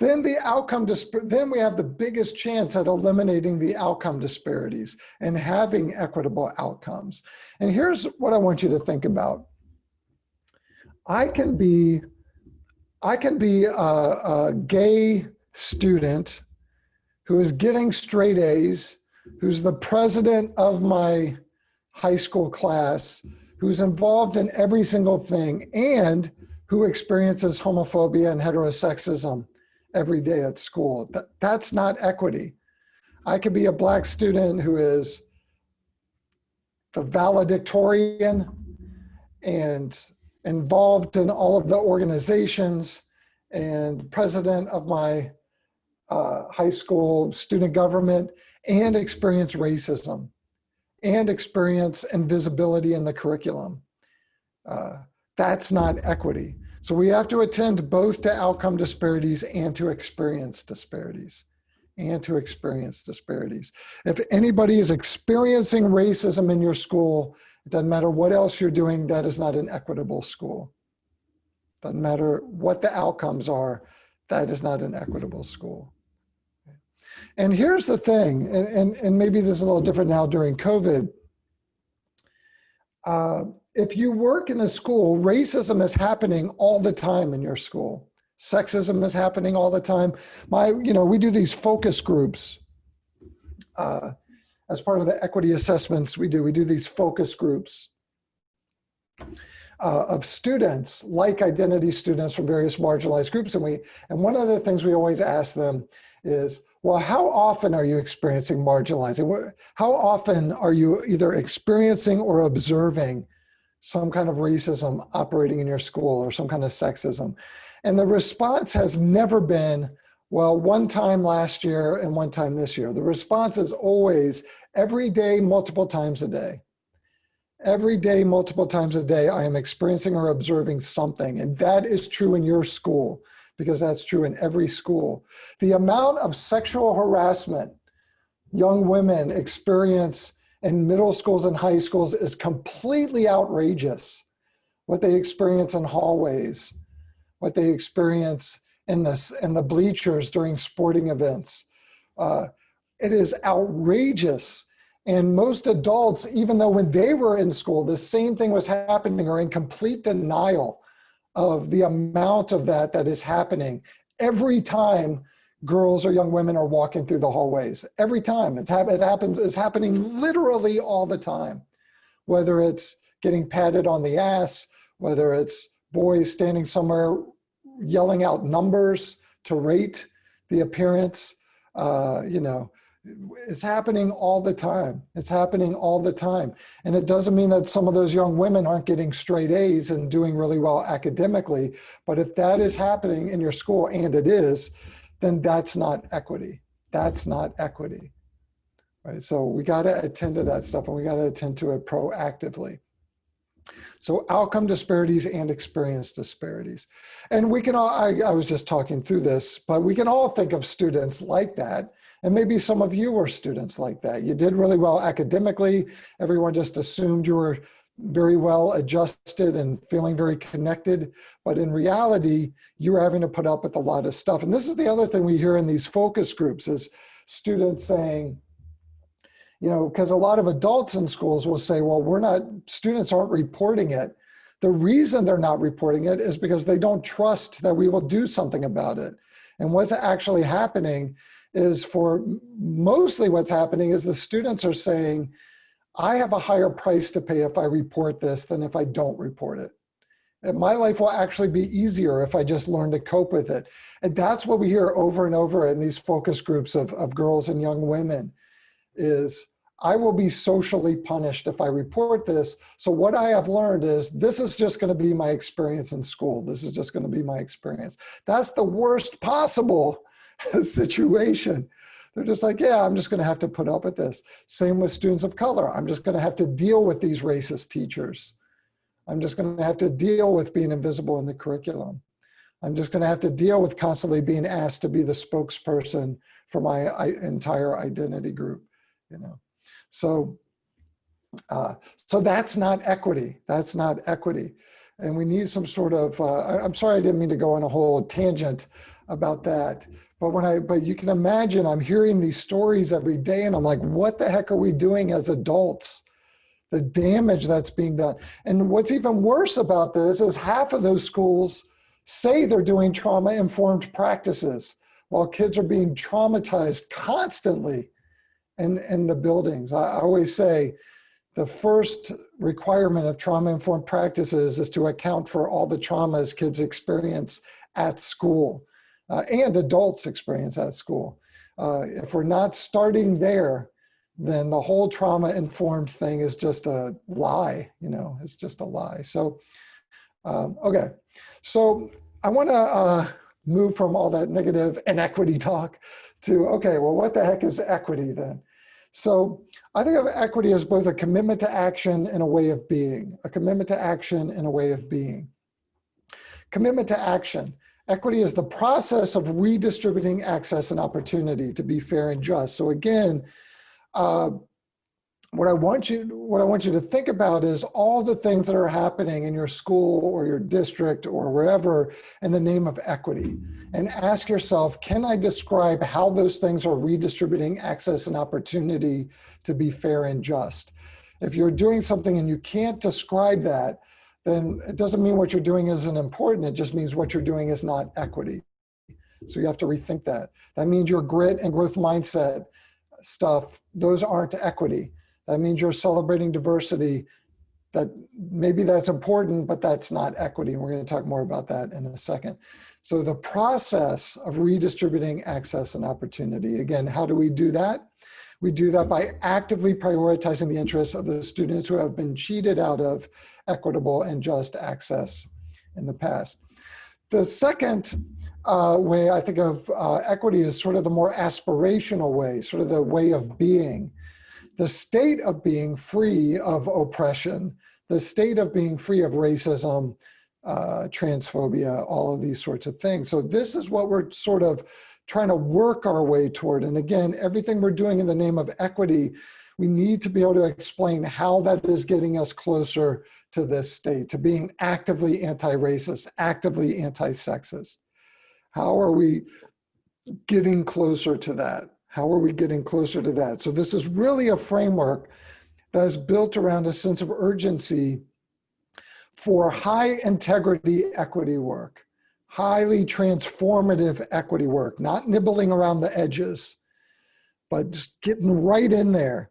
then the outcome, then we have the biggest chance at eliminating the outcome disparities and having equitable outcomes. And here's what I want you to think about. I can be, I can be a, a gay student who is getting straight A's, who's the president of my high school class, who's involved in every single thing and who experiences homophobia and heterosexism every day at school. That, that's not equity. I could be a black student who is the valedictorian and involved in all of the organizations and president of my uh, high school student government and experience racism and experience and visibility in the curriculum. Uh, that's not equity. So we have to attend both to outcome disparities and to experience disparities and to experience disparities. If anybody is experiencing racism in your school, it doesn't matter what else you're doing, that is not an equitable school. Doesn't matter what the outcomes are, that is not an equitable school. And here's the thing, and, and, and maybe this is a little different now during COVID. Uh, if you work in a school, racism is happening all the time in your school. Sexism is happening all the time. My, you know, we do these focus groups. Uh, as part of the equity assessments we do, we do these focus groups uh, of students, like identity students from various marginalized groups. And we, and one of the things we always ask them is, well, how often are you experiencing marginalizing? How often are you either experiencing or observing some kind of racism operating in your school or some kind of sexism? And the response has never been, well, one time last year and one time this year. The response is always every day, multiple times a day. Every day, multiple times a day, I am experiencing or observing something. And that is true in your school. Because that's true in every school. The amount of sexual harassment young women experience in middle schools and high schools is completely outrageous. What they experience in hallways, what they experience in, this, in the bleachers during sporting events. Uh, it is outrageous. And most adults, even though when they were in school, the same thing was happening, are in complete denial of the amount of that that is happening every time girls or young women are walking through the hallways. Every time it's hap it happens, it's happening literally all the time. Whether it's getting patted on the ass, whether it's boys standing somewhere yelling out numbers to rate the appearance, uh, you know, it's happening all the time. It's happening all the time. And it doesn't mean that some of those young women aren't getting straight A's and doing really well academically. But if that is happening in your school, and it is, then that's not equity. That's not equity. Right? So we got to attend to that stuff and we got to attend to it proactively. So outcome disparities and experience disparities. And we can all, I, I was just talking through this, but we can all think of students like that and maybe some of you were students like that. You did really well academically. Everyone just assumed you were very well adjusted and feeling very connected. But in reality, you were having to put up with a lot of stuff. And this is the other thing we hear in these focus groups is students saying, you know, because a lot of adults in schools will say, well, we're not, students aren't reporting it. The reason they're not reporting it is because they don't trust that we will do something about it. And what's actually happening is for mostly what's happening is the students are saying, I have a higher price to pay if I report this than if I don't report it. And my life will actually be easier if I just learn to cope with it. And that's what we hear over and over in these focus groups of, of girls and young women is I will be socially punished if I report this. So what I have learned is this is just gonna be my experience in school. This is just gonna be my experience. That's the worst possible <laughs> situation. They're just like, yeah, I'm just gonna have to put up with this. Same with students of color. I'm just gonna have to deal with these racist teachers. I'm just gonna have to deal with being invisible in the curriculum. I'm just gonna have to deal with constantly being asked to be the spokesperson for my entire identity group, you know. So, uh, so that's not equity. That's not equity. And we need some sort of, uh, I'm sorry I didn't mean to go on a whole tangent about that. But when I, but you can imagine I'm hearing these stories every day and I'm like, what the heck are we doing as adults? The damage that's being done. And what's even worse about this is half of those schools say they're doing trauma informed practices while kids are being traumatized constantly in, in the buildings. I, I always say the first requirement of trauma informed practices is to account for all the traumas kids experience at school uh, and adults experience at school. Uh, if we're not starting there, then the whole trauma informed thing is just a lie, you know, it's just a lie. So, um, okay. So I want to uh, move from all that negative inequity talk to, okay, well, what the heck is equity then? So I think of equity as both a commitment to action and a way of being, a commitment to action and a way of being. Commitment to action. Equity is the process of redistributing access and opportunity to be fair and just. So again, uh, what I want you what I want you to think about is all the things that are happening in your school or your district or wherever in the name of equity and ask yourself can I describe how those things are redistributing access and opportunity to be fair and just if you're doing something and you can't describe that then it doesn't mean what you're doing isn't important. It just means what you're doing is not equity. So you have to rethink that. That means your grit and growth mindset stuff, those aren't equity. That means you're celebrating diversity. That maybe that's important, but that's not equity. And we're going to talk more about that in a second. So the process of redistributing access and opportunity, again, how do we do that? We do that by actively prioritizing the interests of the students who have been cheated out of equitable and just access in the past. The second uh, way I think of uh, equity is sort of the more aspirational way, sort of the way of being. The state of being free of oppression, the state of being free of racism, uh, transphobia, all of these sorts of things. So this is what we're sort of trying to work our way toward. And again, everything we're doing in the name of equity, we need to be able to explain how that is getting us closer to this state, to being actively anti-racist, actively anti-sexist. How are we getting closer to that? How are we getting closer to that? So this is really a framework that is built around a sense of urgency for high integrity equity work, highly transformative equity work, not nibbling around the edges, but just getting right in there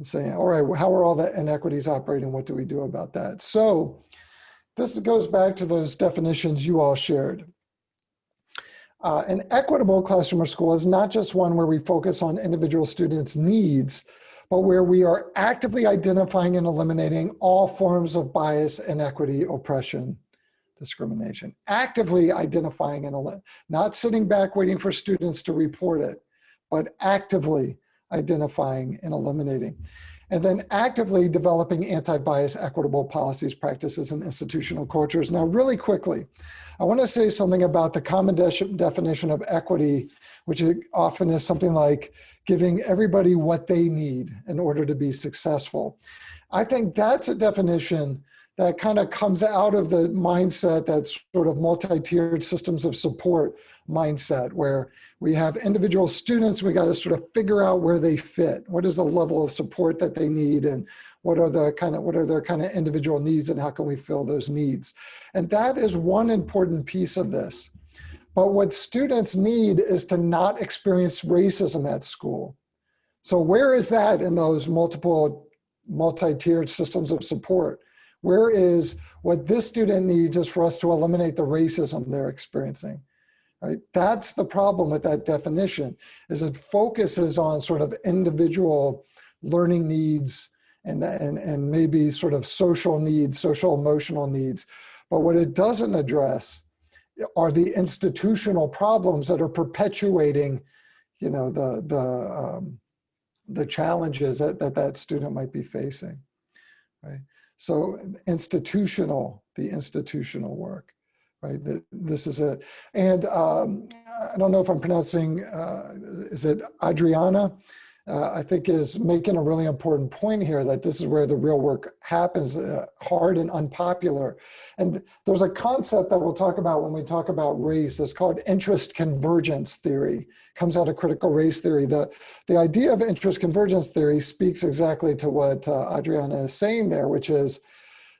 and saying, all right, how are all the inequities operating? What do we do about that? So this goes back to those definitions you all shared. Uh, an equitable classroom or school is not just one where we focus on individual students' needs, but where we are actively identifying and eliminating all forms of bias, inequity, oppression, discrimination. Actively identifying and not sitting back waiting for students to report it, but actively identifying and eliminating. And then actively developing anti-bias equitable policies, practices, and institutional cultures. Now, really quickly, I wanna say something about the common de definition of equity, which often is something like giving everybody what they need in order to be successful. I think that's a definition that kind of comes out of the mindset that's sort of multi-tiered systems of support mindset where we have individual students, we got to sort of figure out where they fit. What is the level of support that they need and what are the kind of, what are their kind of individual needs and how can we fill those needs? And that is one important piece of this. But what students need is to not experience racism at school. So where is that in those multiple multi-tiered systems of support? Where is what this student needs is for us to eliminate the racism they're experiencing. Right? That's the problem with that definition, is it focuses on sort of individual learning needs and, and, and maybe sort of social needs, social emotional needs. But what it doesn't address are the institutional problems that are perpetuating, you know, the, the, um, the challenges that, that that student might be facing, right? So institutional, the institutional work, right? This is it. And um, I don't know if I'm pronouncing, uh, is it Adriana? Uh, I think is making a really important point here that this is where the real work happens, uh, hard and unpopular. And there's a concept that we'll talk about when we talk about race. It's called interest convergence theory. Comes out of critical race theory. The, the idea of interest convergence theory speaks exactly to what uh, Adriana is saying there, which is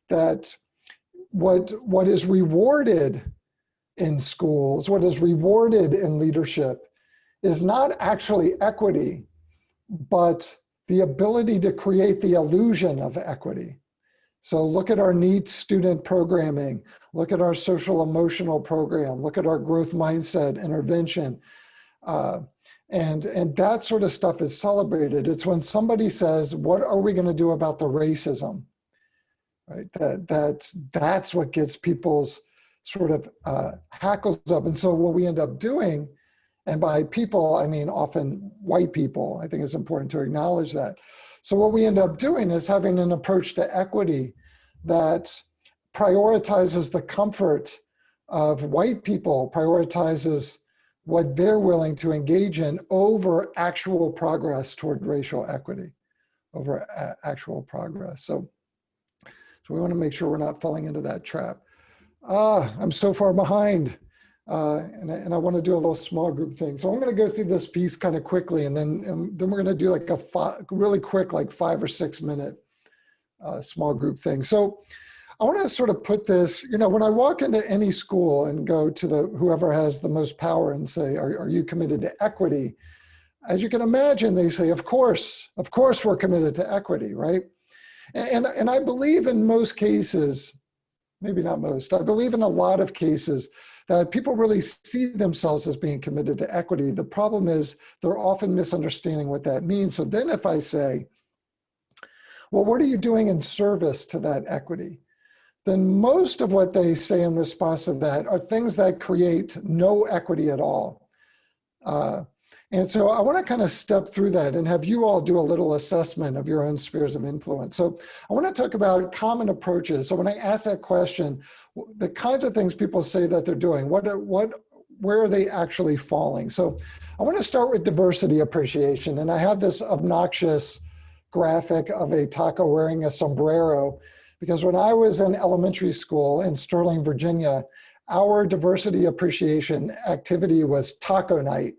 that what, what is rewarded in schools, what is rewarded in leadership is not actually equity, but the ability to create the illusion of equity. So look at our neat student programming, look at our social emotional program, look at our growth mindset intervention. Uh, and, and that sort of stuff is celebrated. It's when somebody says, what are we gonna do about the racism? Right, that, that's, that's what gets people's sort of uh, hackles up. And so what we end up doing and by people, I mean often white people. I think it's important to acknowledge that. So what we end up doing is having an approach to equity that prioritizes the comfort of white people, prioritizes what they're willing to engage in over actual progress toward racial equity, over actual progress. So, so we wanna make sure we're not falling into that trap. Ah, I'm so far behind. Uh, and, I, and I want to do a little small group thing. So I'm going to go through this piece kind of quickly, and then and then we're going to do like a five, really quick, like five or six minute uh, small group thing. So I want to sort of put this, you know, when I walk into any school and go to the whoever has the most power and say, are, are you committed to equity? As you can imagine, they say, of course, of course we're committed to equity, right? And, and I believe in most cases, maybe not most, I believe in a lot of cases that people really see themselves as being committed to equity. The problem is they're often misunderstanding what that means. So then if I say, well, what are you doing in service to that equity? Then most of what they say in response to that are things that create no equity at all. Uh, And so I want to kind of step through that and have you all do a little assessment of your own spheres of influence. So I want to talk about common approaches. So when I ask that question, the kinds of things people say that they're doing, what, are, what, where are they actually falling? So I want to start with diversity appreciation. And I have this obnoxious graphic of a taco wearing a sombrero because when I was in elementary school in Sterling, Virginia, our diversity appreciation activity was taco night.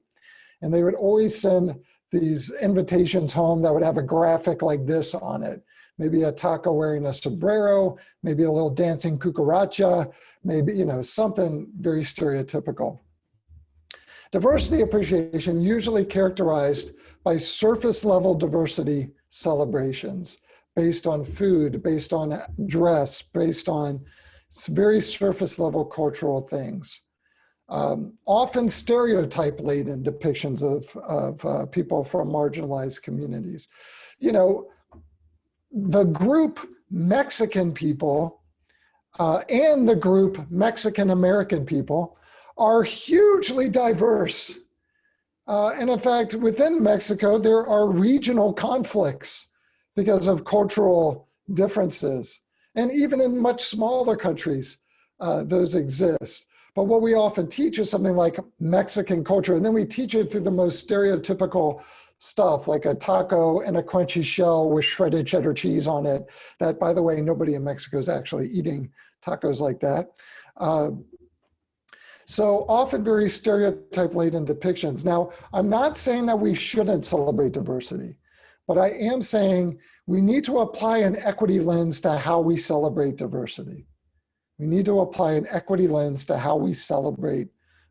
And they would always send these invitations home that would have a graphic like this on it. Maybe a taco wearing a sombrero, maybe a little dancing cucaracha, maybe, you know, something very stereotypical. Diversity appreciation usually characterized by surface level diversity celebrations based on food, based on dress, based on very surface level cultural things um, often stereotype laden depictions of, of uh, people from marginalized communities. You know, the group Mexican people uh, and the group Mexican American people are hugely diverse. Uh, and in fact, within Mexico, there are regional conflicts because of cultural differences. And even in much smaller countries, uh, those exist. But what we often teach is something like Mexican culture, and then we teach it through the most stereotypical stuff, like a taco and a crunchy shell with shredded cheddar cheese on it. That, by the way, nobody in Mexico is actually eating tacos like that. Uh, so often very stereotype-laden depictions. Now, I'm not saying that we shouldn't celebrate diversity, but I am saying we need to apply an equity lens to how we celebrate diversity. We need to apply an equity lens to how we celebrate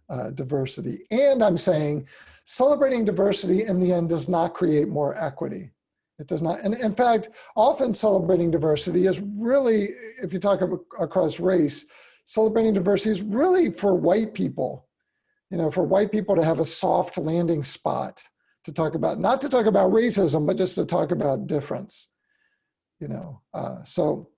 uh, diversity. And I'm saying celebrating diversity in the end does not create more equity. It does not. And in fact, often celebrating diversity is really, if you talk across race, celebrating diversity is really for white people, you know, for white people to have a soft landing spot to talk about, not to talk about racism, but just to talk about difference, you know. Uh, so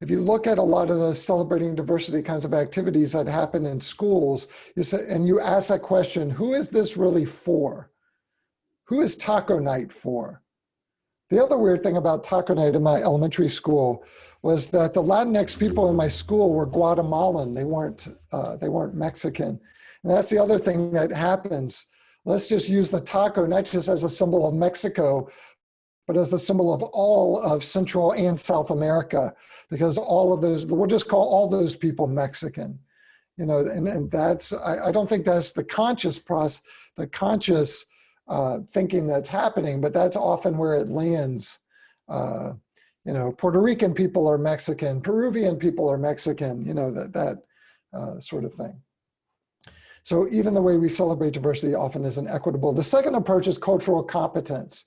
if you look at a lot of the celebrating diversity kinds of activities that happen in schools, you say, and you ask that question, who is this really for? Who is taco night for? The other weird thing about taco night in my elementary school was that the Latinx people in my school were Guatemalan. They weren't, uh, they weren't Mexican. And that's the other thing that happens. Let's just use the taco not just as a symbol of Mexico, but as the symbol of all of Central and South America, because all of those, we'll just call all those people Mexican. You know, and, and that's, I, I don't think that's the conscious process, the conscious uh, thinking that's happening, but that's often where it lands. Uh, you know, Puerto Rican people are Mexican, Peruvian people are Mexican, you know, that, that uh, sort of thing. So even the way we celebrate diversity often isn't equitable. The second approach is cultural competence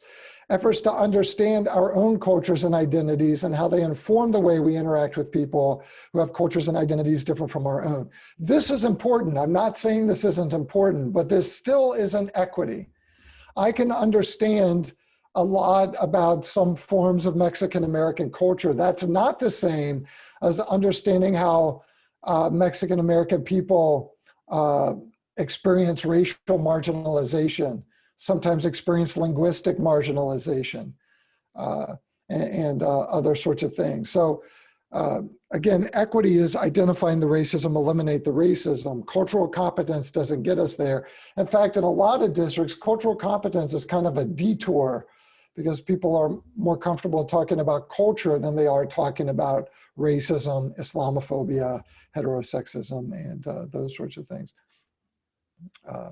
efforts to understand our own cultures and identities and how they inform the way we interact with people who have cultures and identities different from our own. This is important. I'm not saying this isn't important, but this still isn't equity. I can understand a lot about some forms of Mexican American culture. That's not the same as understanding how uh, Mexican American people uh, experience racial marginalization sometimes experience linguistic marginalization uh, and, and uh, other sorts of things. So uh, again, equity is identifying the racism, eliminate the racism. Cultural competence doesn't get us there. In fact, in a lot of districts, cultural competence is kind of a detour because people are more comfortable talking about culture than they are talking about racism, Islamophobia, heterosexism, and uh, those sorts of things. Uh,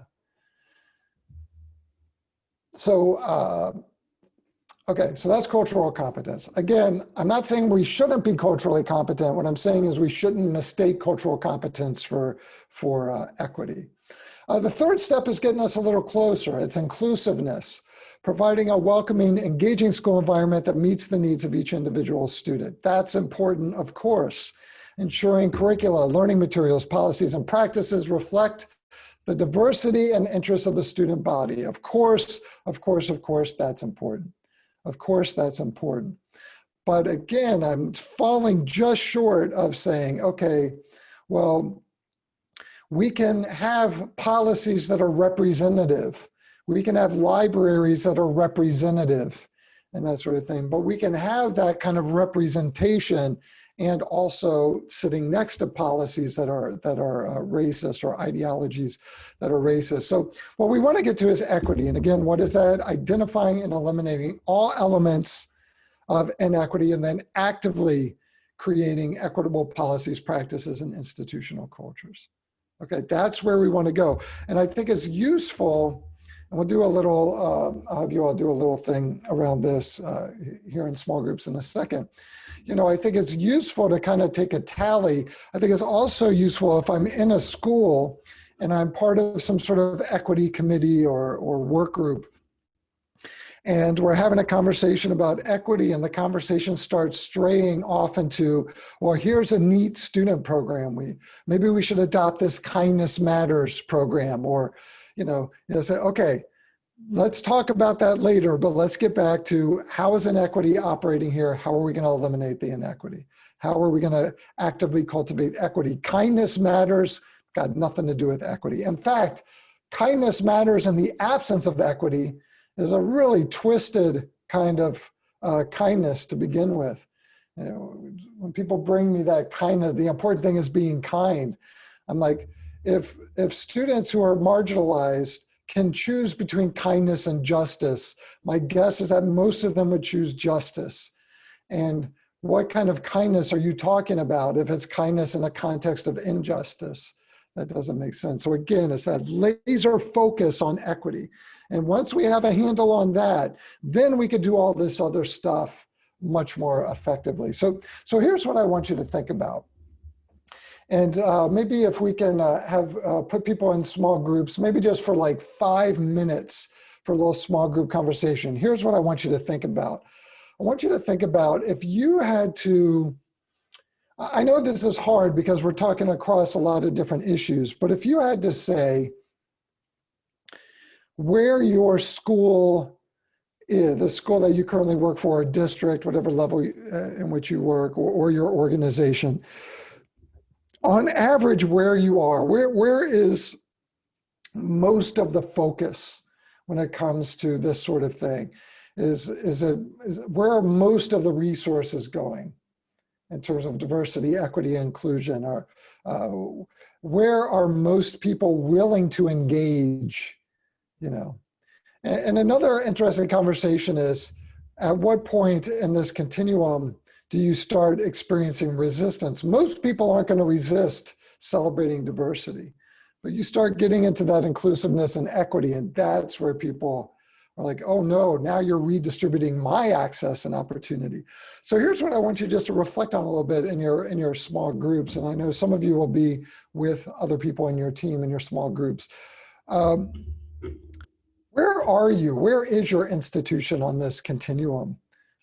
so, uh, okay, so that's cultural competence. Again, I'm not saying we shouldn't be culturally competent. What I'm saying is we shouldn't mistake cultural competence for, for uh, equity. Uh, the third step is getting us a little closer. It's inclusiveness, providing a welcoming, engaging school environment that meets the needs of each individual student. That's important, of course. Ensuring curricula, learning materials, policies, and practices reflect the diversity and interests of the student body. Of course, of course, of course, that's important. Of course, that's important. But again, I'm falling just short of saying, okay, well, we can have policies that are representative We can have libraries that are representative and that sort of thing. But we can have that kind of representation and also sitting next to policies that are that are uh, racist or ideologies that are racist. So what we want to get to is equity. And again, what is that? Identifying and eliminating all elements of inequity and then actively creating equitable policies, practices, and institutional cultures. Okay, that's where we want to go. And I think it's useful and we'll do a little, uh, I'll have you all do a little thing around this uh, here in small groups in a second. You know, I think it's useful to kind of take a tally. I think it's also useful if I'm in a school and I'm part of some sort of equity committee or, or work group and we're having a conversation about equity and the conversation starts straying off into well here's a neat student program we maybe we should adopt this kindness matters program or you know, you say, okay, let's talk about that later, but let's get back to how is inequity operating here? How are we going to eliminate the inequity? How are we going to actively cultivate equity? Kindness matters, got nothing to do with equity. In fact, kindness matters in the absence of equity is a really twisted kind of uh, kindness to begin with. You know, when people bring me that kindness, the important thing is being kind. I'm like, if, if students who are marginalized can choose between kindness and justice, my guess is that most of them would choose justice. And what kind of kindness are you talking about if it's kindness in a context of injustice? That doesn't make sense. So again, it's that laser focus on equity. And once we have a handle on that, then we could do all this other stuff much more effectively. So, so here's what I want you to think about. And uh, maybe if we can uh, have uh, put people in small groups, maybe just for like five minutes for a little small group conversation. Here's what I want you to think about. I want you to think about if you had to, I know this is hard because we're talking across a lot of different issues, but if you had to say where your school is, the school that you currently work for, a district, whatever level uh, in which you work, or, or your organization, on average where you are where where is most of the focus when it comes to this sort of thing? Is is it is, where are most of the resources going in terms of diversity equity inclusion? Or uh, where are most people willing to engage you know? And, and another interesting conversation is at what point in this continuum do you start experiencing resistance? Most people aren't going to resist celebrating diversity, but you start getting into that inclusiveness and equity, and that's where people are like, oh no, now you're redistributing my access and opportunity. So here's what I want you just to reflect on a little bit in your in your small groups, and I know some of you will be with other people in your team in your small groups. Um, where are you? Where is your institution on this continuum?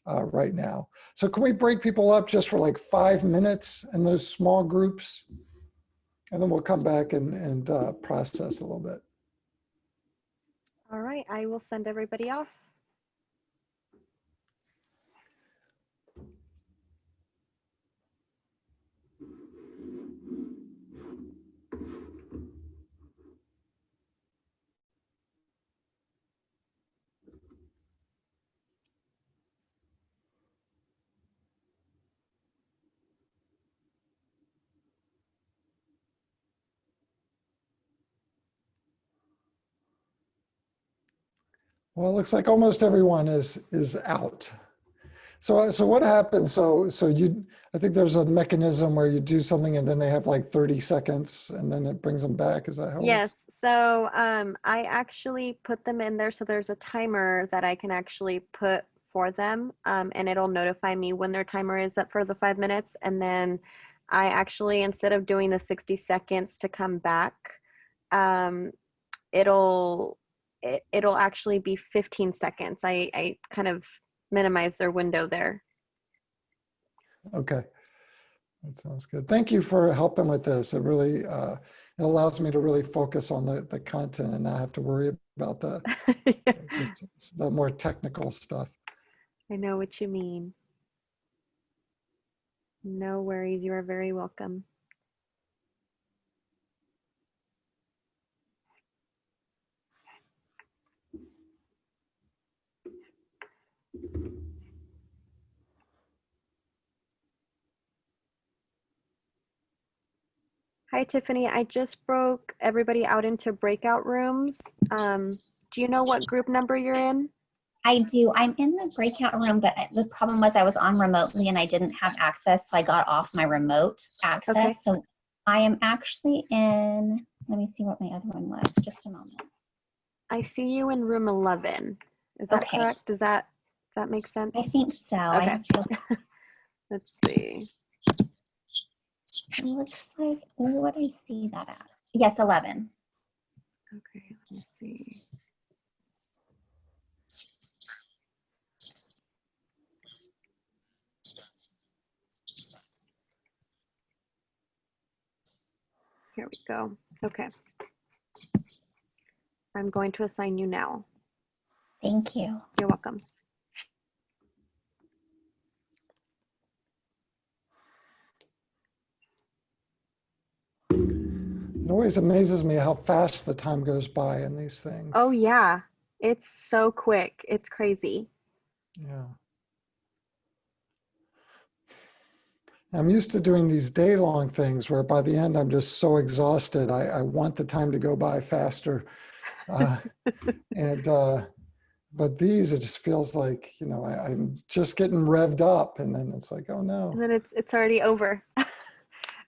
Uh, right now. So can we break people up just for like five minutes in those small groups? And then we'll come back and, and uh, process a little bit. All right, I will send everybody off. Well, it looks like almost everyone is is out. So so what happens? So so you I think there's a mechanism where you do something and then they have like 30 seconds and then it brings them back. Is that how? Yes. So um, I actually put them in there. So there's a timer that I can actually put for them um, and it'll notify me when their timer is up for the five minutes. And then I actually, instead of doing the 60 seconds to come back, um, it'll it, it'll actually be 15 seconds. I, I kind of minimize their window there. Okay. That sounds good. Thank you for helping with this. It really, uh, it allows me to really focus on the, the content and not have to worry about the, <laughs> yeah. the more technical stuff. I know what you mean. No worries. You are very welcome. Hi, Tiffany. I just broke everybody out into breakout rooms. Um, do you know what group number you're in? I do. I'm in the breakout room, but the problem was I was on remotely and I didn't have access, so I got off my remote access. Okay. So I am actually in, let me see what my other one was, just a moment. I see you in room 11. Is that Okay. correct? Does that, does that make sense? I think so. Okay. <laughs> Let's see. It looks like, what do I see that at? Yes, 11. Okay, let me see. Here we go. Okay. I'm going to assign you now. Thank you. You're welcome. It always amazes me how fast the time goes by in these things. Oh yeah, it's so quick. It's crazy. Yeah. I'm used to doing these day long things where by the end I'm just so exhausted. I, I want the time to go by faster. Uh, <laughs> and, uh, but these, it just feels like, you know, I, I'm just getting revved up and then it's like, oh no. and then it's it's already over <laughs>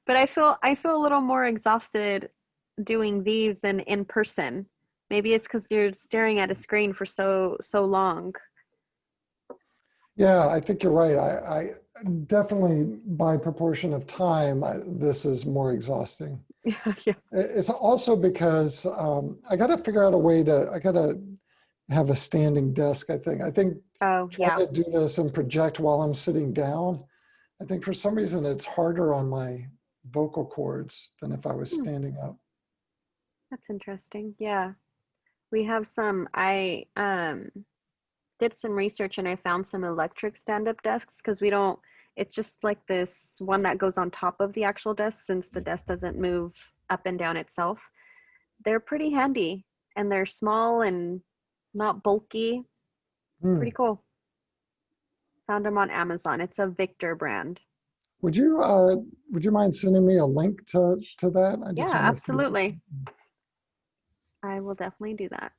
but i feel i feel a little more exhausted doing these than in person maybe it's because you're staring at a screen for so so long Yeah, I think you're right. I, I definitely by proportion of time, I, this is more exhausting. <laughs> yeah yeah It's also because um, I got to figure out a way to, I got to have a standing desk, I think. I think oh yeah trying to do this and project while I'm sitting down, I think for some reason it's harder on my vocal cords than if I was Hmm. standing up. that's interesting yeah we have some i um did some research and i found some electric stand-up desks because we don't it's just like this one that goes on top of the actual desk since the desk doesn't move up and down itself they're pretty handy and they're small and not bulky Hmm. pretty cool found them on amazon it's a victor brand Would you, uh, would you mind sending me a link to, to that? I yeah absolutely. I will definitely do that.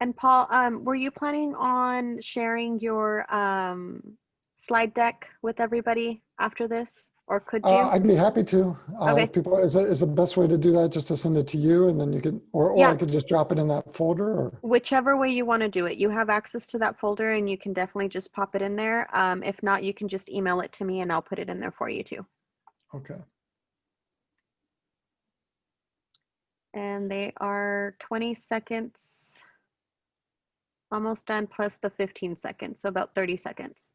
And paul um were you planning on sharing your um slide deck with everybody after this or could you Uh, I'd be happy to. Uh, Okay. people, is, is the best way to do that just to send it to you and then you can, or, or I could just drop it in that folder or? whichever way you want to do it you have access to that folder and you can definitely just pop it in there um if not you can just email it to me and i'll put it in there for you too Okay. and they are 20 seconds almost done plus the 15 seconds so about 30 seconds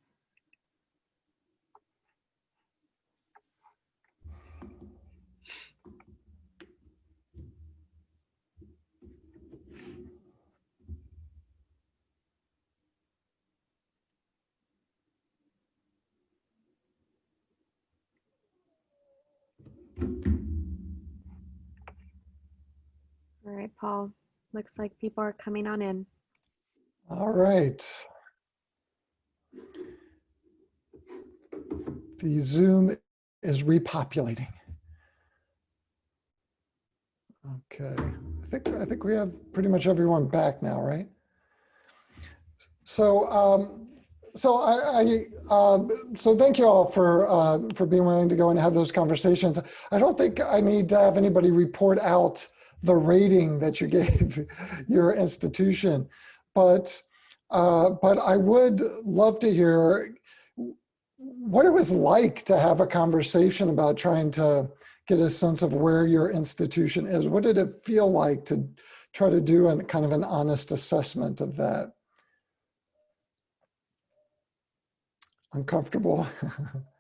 all right paul looks like people are coming on in All right. The Zoom is repopulating. Okay, I think, I think we have pretty much everyone back now, right? So, um, so I, I um, so thank you all for, uh, for being willing to go and have those conversations. I don't think I need to have anybody report out the rating that you gave <laughs> your institution, but, uh, but I would love to hear what it was like to have a conversation about trying to get a sense of where your institution is. What did it feel like to try to do a kind of an honest assessment of that? Uncomfortable. <laughs>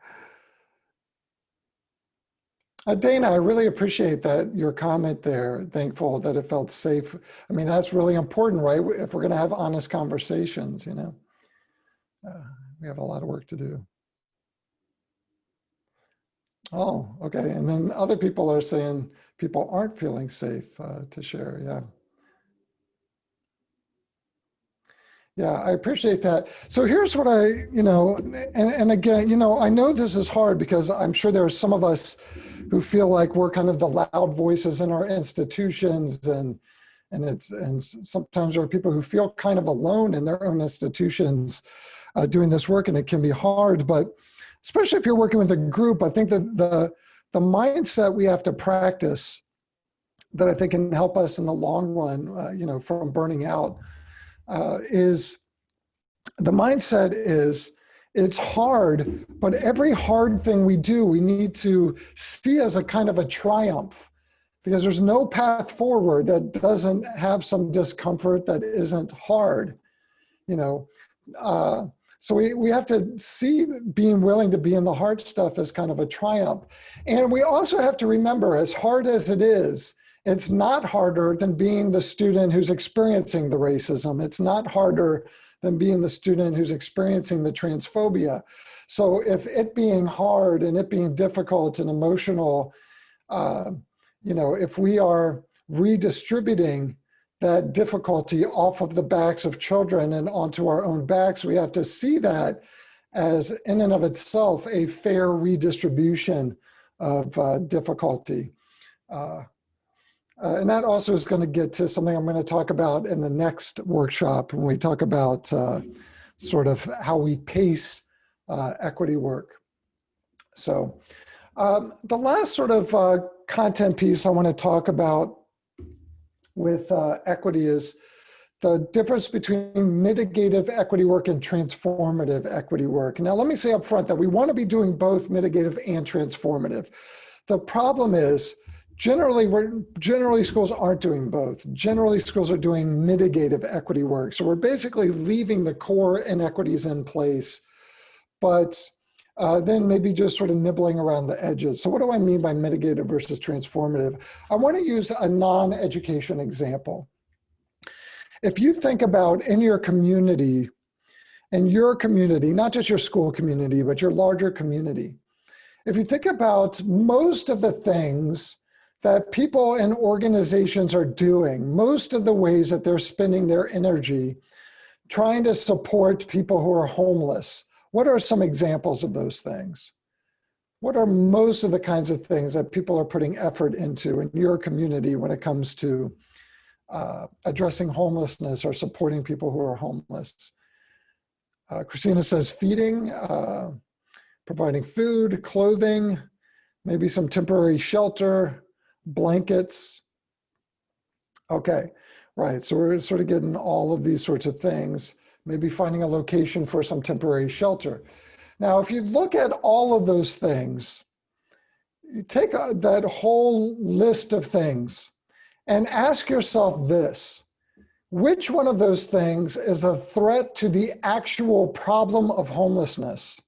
Uh, Dana, I really appreciate that your comment there. Thankful that it felt safe. I mean, that's really important, right? If we're going to have honest conversations, you know, uh, we have a lot of work to do. Oh, okay. And then other people are saying people aren't feeling safe uh, to share. Yeah. Yeah, I appreciate that. So here's what I, you know, and, and again, you know, I know this is hard because I'm sure there are some of us who feel like we're kind of the loud voices in our institutions and and it's and sometimes there are people who feel kind of alone in their own institutions uh, doing this work and it can be hard but especially if you're working with a group i think that the the mindset we have to practice that i think can help us in the long run uh, you know from burning out uh, is the mindset is it's hard but every hard thing we do we need to see as a kind of a triumph. Because there's no path forward that doesn't have some discomfort that isn't hard you know? Uh, so we, we have to see being willing to be in the hard stuff as kind of a triumph. And we also have to remember as hard as it is it's not harder than being the student who's experiencing the racism it's not harder than being the student who's experiencing the transphobia so if it being hard and it being difficult and emotional uh, you know, if we are redistributing that difficulty off of the backs of children and onto our own backs, we have to see that as in and of itself a fair redistribution of uh, difficulty. Uh, uh, and that also is going to get to something I'm going to talk about in the next workshop when we talk about uh, sort of how we pace uh, equity work. So um, the last sort of uh, content piece I want to talk about with uh, equity is the difference between mitigative equity work and transformative equity work. Now, let me say up front that we want to be doing both mitigative and transformative. The problem is generally we're generally schools aren't doing both generally schools are doing mitigative equity work so we're basically leaving the core inequities in place but uh, then maybe just sort of nibbling around the edges. So what do I mean by mitigative versus transformative? I want to use a non-education example. If you think about in your community, in your community, not just your school community, but your larger community, if you think about most of the things that people and organizations are doing, most of the ways that they're spending their energy trying to support people who are homeless, what are some examples of those things? What are most of the kinds of things that people are putting effort into in your community when it comes to uh, addressing homelessness or supporting people who are homeless? Uh, Christina says feeding, uh, providing food, clothing, maybe some temporary shelter, blankets. Okay, right, so we're sort of getting all of these sorts of things maybe finding a location for some temporary shelter. Now, if you look at all of those things, you take a, that whole list of things and ask yourself this, which one of those things is a threat to the actual problem of homelessness?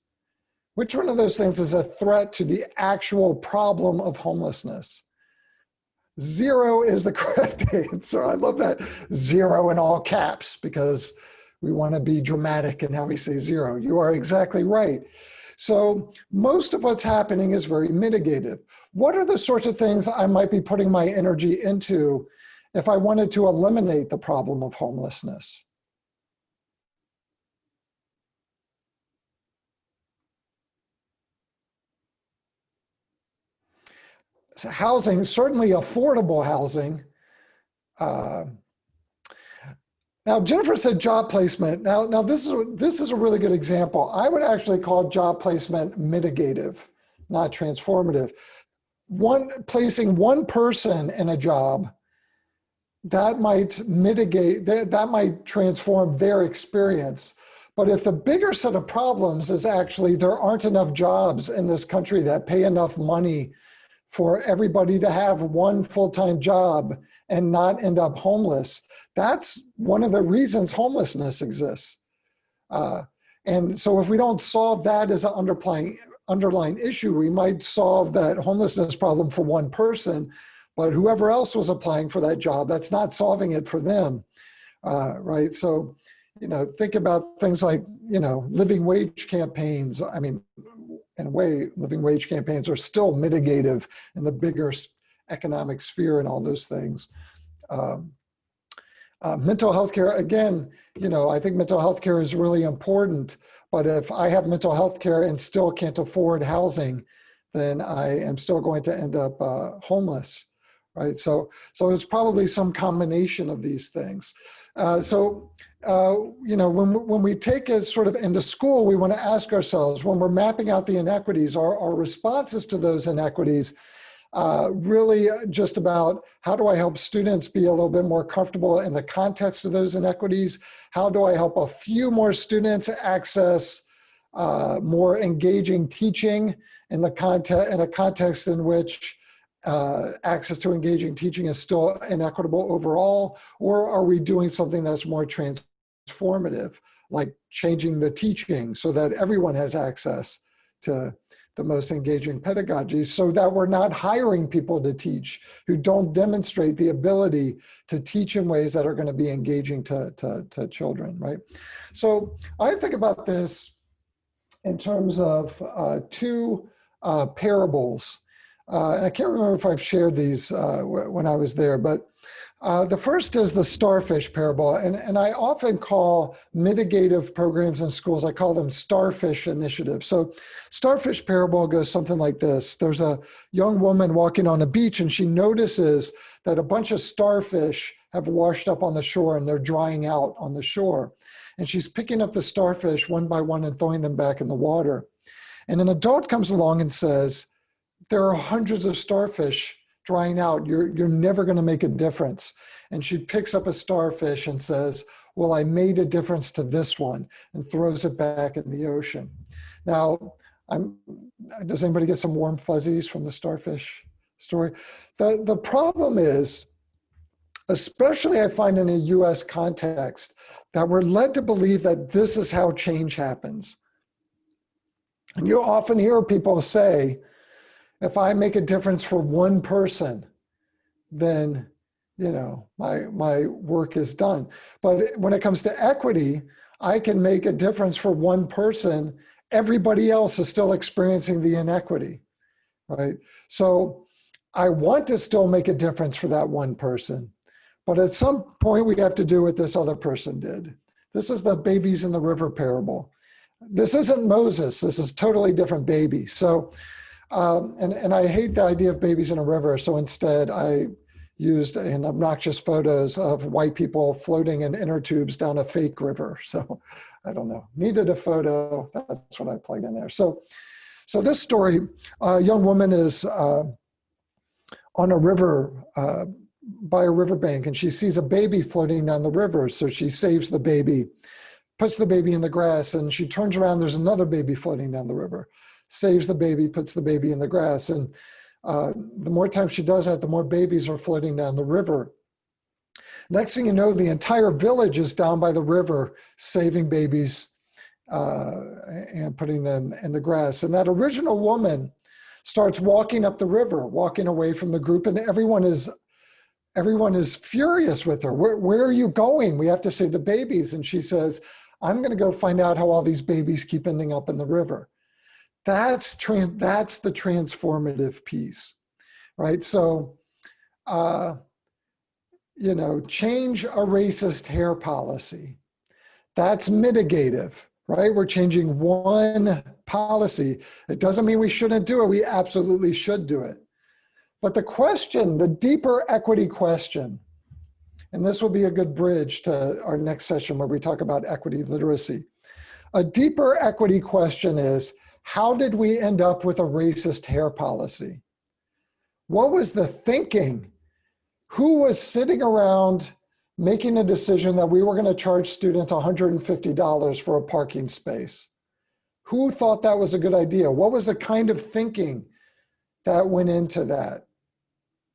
Which one of those things is a threat to the actual problem of homelessness? Zero is the <laughs> correct answer. I love that zero in all caps because we want to be dramatic in how we say zero. You are exactly right. So most of what's happening is very mitigative. What are the sorts of things I might be putting my energy into if I wanted to eliminate the problem of homelessness? So housing, certainly affordable housing, uh, now, Jennifer said job placement. Now, now this is this is a really good example. I would actually call job placement mitigative, not transformative. One placing one person in a job that might mitigate that, that might transform their experience. But if the bigger set of problems is actually there aren't enough jobs in this country that pay enough money for everybody to have one full-time job and not end up homeless. That's one of the reasons homelessness exists. Uh, and so if we don't solve that as an underlying, underlying issue, we might solve that homelessness problem for one person, but whoever else was applying for that job, that's not solving it for them, uh, right? So, you know, think about things like, you know, living wage campaigns. I mean, way, living wage campaigns are still mitigative in the bigger economic sphere and all those things. Um, uh, mental health care, again, you know, I think mental health care is really important, but if I have mental health care and still can't afford housing, then I am still going to end up uh, homeless, right? So, so it's probably some combination of these things. Uh, so, uh, you know, when, when we take it sort of into school, we want to ask ourselves, when we're mapping out the inequities, our, our responses to those inequities, uh, really just about how do I help students be a little bit more comfortable in the context of those inequities? How do I help a few more students access uh, more engaging teaching in the context in a context in which uh, access to engaging teaching is still inequitable overall, or are we doing something that's more transformative, like changing the teaching so that everyone has access to the most engaging pedagogy so that we're not hiring people to teach who don't demonstrate the ability to teach in ways that are going to be engaging to, to, to children, right? So I think about this in terms of uh, two uh, parables. Uh, and I can't remember if I've shared these uh, when I was there, but uh, the first is the starfish parable. And, and I often call mitigative programs in schools, I call them starfish initiatives. So starfish parable goes something like this. There's a young woman walking on a beach and she notices that a bunch of starfish have washed up on the shore and they're drying out on the shore and she's picking up the starfish one by one and throwing them back in the water. And an adult comes along and says, there are hundreds of starfish drying out. You're, you're never gonna make a difference. And she picks up a starfish and says, well, I made a difference to this one and throws it back in the ocean. Now, I'm, does anybody get some warm fuzzies from the starfish story? The, the problem is, especially I find in a US context, that we're led to believe that this is how change happens. And you often hear people say, if I make a difference for one person, then you know my my work is done. But when it comes to equity, I can make a difference for one person. Everybody else is still experiencing the inequity, right? So I want to still make a difference for that one person, but at some point, we have to do what this other person did. This is the babies in the river parable. This isn't Moses. This is totally different baby. So, um, and, and I hate the idea of babies in a river. So instead, I used an obnoxious photos of white people floating in inner tubes down a fake river. <laughs> So I don't know, needed a photo. That's what I plugged in there. So, so this story, a young woman is uh, on a river uh, by a riverbank and she sees a baby floating down the river. So she saves the baby, puts the baby in the grass and she turns around, there's another baby floating down the river, saves the baby, puts the baby in the grass. And uh, the more times she does that, the more babies are floating down the river. Next thing you know, the entire village is down by the river, saving babies uh, and putting them in the grass. And that original woman starts walking up the river, walking away from the group, and everyone is everyone is furious with her. Where, where are you going? We have to save the babies. And she says, I'm going to go find out how all these babies keep ending up in the river. That's, that's the transformative piece, right? So, uh, you know, change a racist hair policy. That's mitigative, right? We're changing one policy. It doesn't mean we shouldn't do it. We absolutely should do it. But the question, the deeper equity question, and this will be a good bridge to our next session where we talk about equity literacy. A deeper equity question is, how did we end up with a racist hair policy? What was the thinking? Who was sitting around making a decision that we were gonna charge students $150 for a parking space? Who thought that was a good idea? What was the kind of thinking that went into that?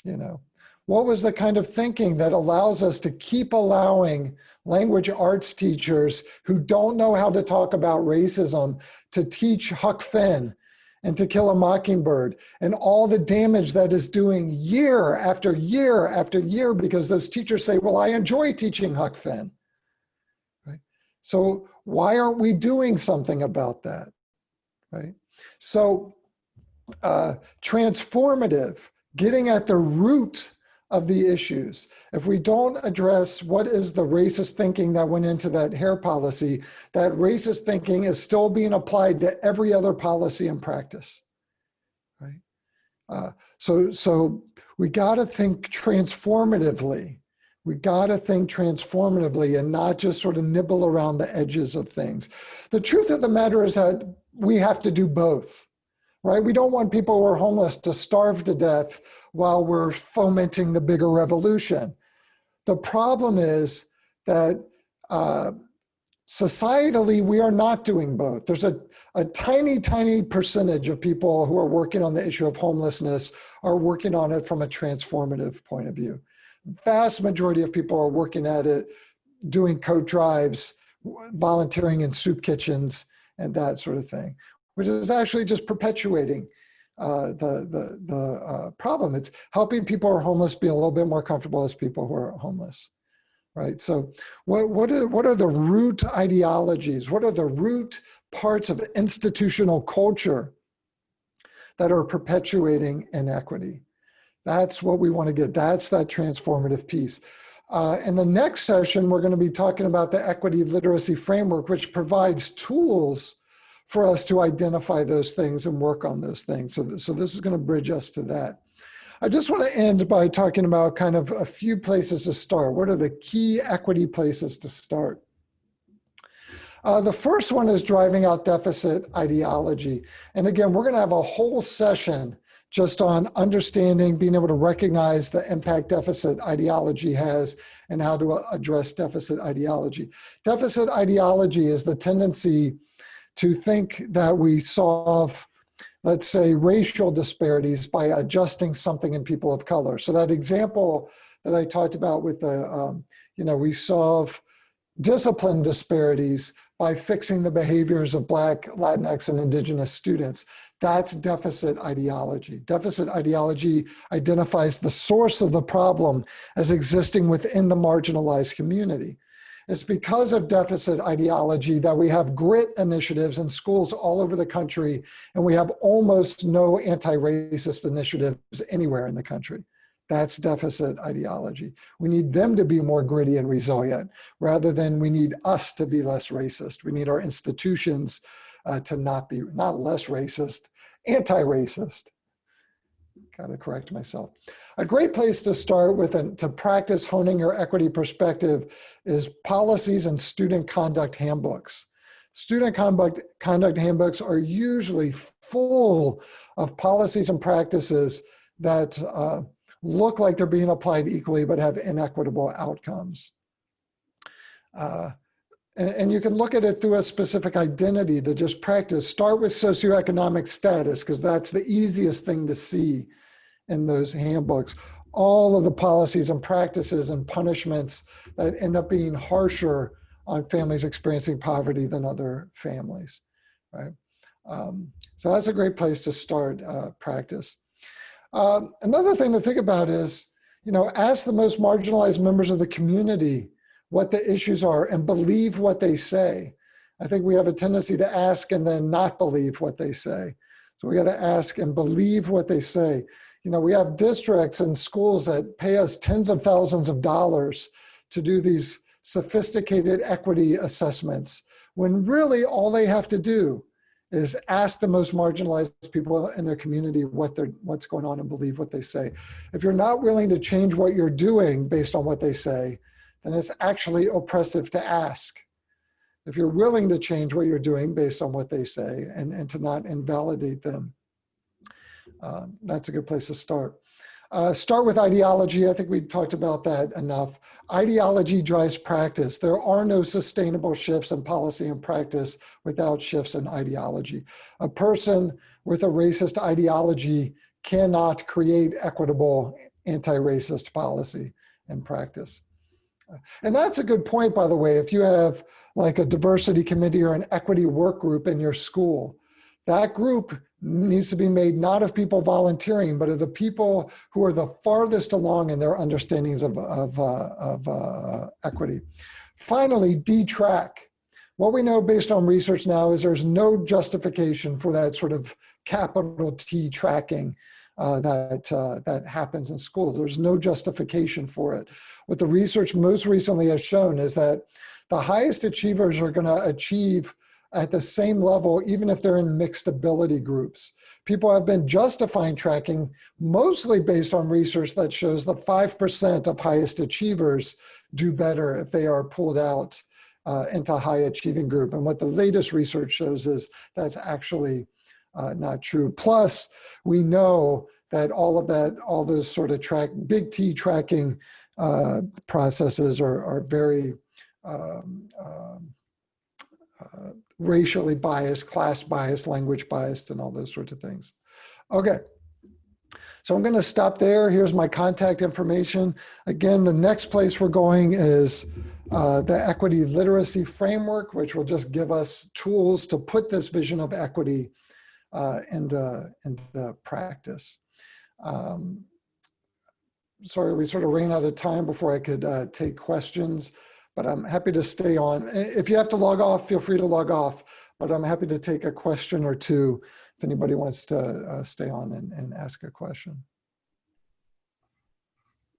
you know what was the kind of thinking that allows us to keep allowing language arts teachers who don't know how to talk about racism to teach Huck Finn and to kill a mockingbird and all the damage that is doing year after year after year because those teachers say, well, I enjoy teaching Huck Finn. Right? So why aren't we doing something about that? Right? So uh, transformative getting at the root of the issues. If we don't address what is the racist thinking that went into that hair policy, that racist thinking is still being applied to every other policy and practice. Right? Uh, so, so we got to think transformatively. We got to think transformatively and not just sort of nibble around the edges of things. The truth of the matter is that we have to do both, right? We don't want people who are homeless to starve to death while we're fomenting the bigger revolution. The problem is that uh, societally, we are not doing both. There's a, a tiny, tiny percentage of people who are working on the issue of homelessness are working on it from a transformative point of view. Vast majority of people are working at it, doing coat drives, volunteering in soup kitchens, and that sort of thing, which is actually just perpetuating uh, the, the, the uh, problem. It's helping people who are homeless be a little bit more comfortable as people who are homeless right? So what, what, are, what are the root ideologies? What are the root parts of institutional culture that are perpetuating inequity? That's what we want to get. That's that transformative piece. Uh, in the next session, we're going to be talking about the equity literacy framework, which provides tools for us to identify those things and work on those things. So, th so this is going to bridge us to that. I just want to end by talking about kind of a few places to start. What are the key equity places to start? Uh, the first one is driving out deficit ideology. And again, we're going to have a whole session just on understanding, being able to recognize the impact deficit ideology has and how to address deficit ideology. Deficit ideology is the tendency to think that we solve let's say, racial disparities by adjusting something in people of color. So that example that I talked about with the, um, you know, we solve discipline disparities by fixing the behaviors of Black, Latinx, and Indigenous students. That's deficit ideology. Deficit ideology identifies the source of the problem as existing within the marginalized community. It's because of deficit ideology that we have grit initiatives in schools all over the country, and we have almost no anti-racist initiatives anywhere in the country. That's deficit ideology. We need them to be more gritty and resilient rather than we need us to be less racist. We need our institutions uh, to not be, not less racist, anti-racist got to correct myself. A great place to start with and to practice honing your equity perspective is policies and student conduct handbooks. Student conduct, conduct handbooks are usually full of policies and practices that uh, look like they're being applied equally but have inequitable outcomes. Uh, and, and, you can look at it through a specific identity to just practice. Start with socioeconomic status because that's the easiest thing to see in those handbooks, all of the policies and practices and punishments that end up being harsher on families experiencing poverty than other families, right? Um, so that's a great place to start uh, practice. Um, another thing to think about is, you know, ask the most marginalized members of the community what the issues are and believe what they say. I think we have a tendency to ask and then not believe what they say. So we got to ask and believe what they say you know, we have districts and schools that pay us tens of thousands of dollars to do these sophisticated equity assessments when really all they have to do is ask the most marginalized people in their community what they're what's going on and believe what they say. If you're not willing to change what you're doing based on what they say, then it's actually oppressive to ask. If you're willing to change what you're doing based on what they say and, and to not invalidate them, uh, that's a good place to start. Uh, start with ideology. I think we talked about that enough. Ideology drives practice. There are no sustainable shifts in policy and practice without shifts in ideology. A person with a racist ideology cannot create equitable anti-racist policy and practice. And that's a good point, by the way, if you have like a diversity committee or an equity work group in your school, that group needs to be made not of people volunteering, but of the people who are the farthest along in their understandings of, of, uh, of uh, equity. Finally, D-track. What we know based on research now is there's no justification for that sort of capital T tracking uh, that, uh, that happens in schools. There's no justification for it. What the research most recently has shown is that the highest achievers are gonna achieve at the same level, even if they're in mixed ability groups, people have been justifying tracking mostly based on research that shows that 5% of highest achievers do better if they are pulled out uh, into high achieving group. And what the latest research shows is that's actually uh, not true. Plus, we know that all of that, all those sort of track, big T tracking uh, processes are, are very um, um, uh, racially biased, class biased, language biased, and all those sorts of things. Okay. So I'm going to stop there. Here's my contact information. Again, the next place we're going is uh, the equity literacy framework, which will just give us tools to put this vision of equity uh, into, into practice. Um, sorry, we sort of ran out of time before I could uh, take questions, but I'm happy to stay on. If you have to log off, feel free to log off, but I'm happy to take a question or two if anybody wants to uh, stay on and, and ask a question.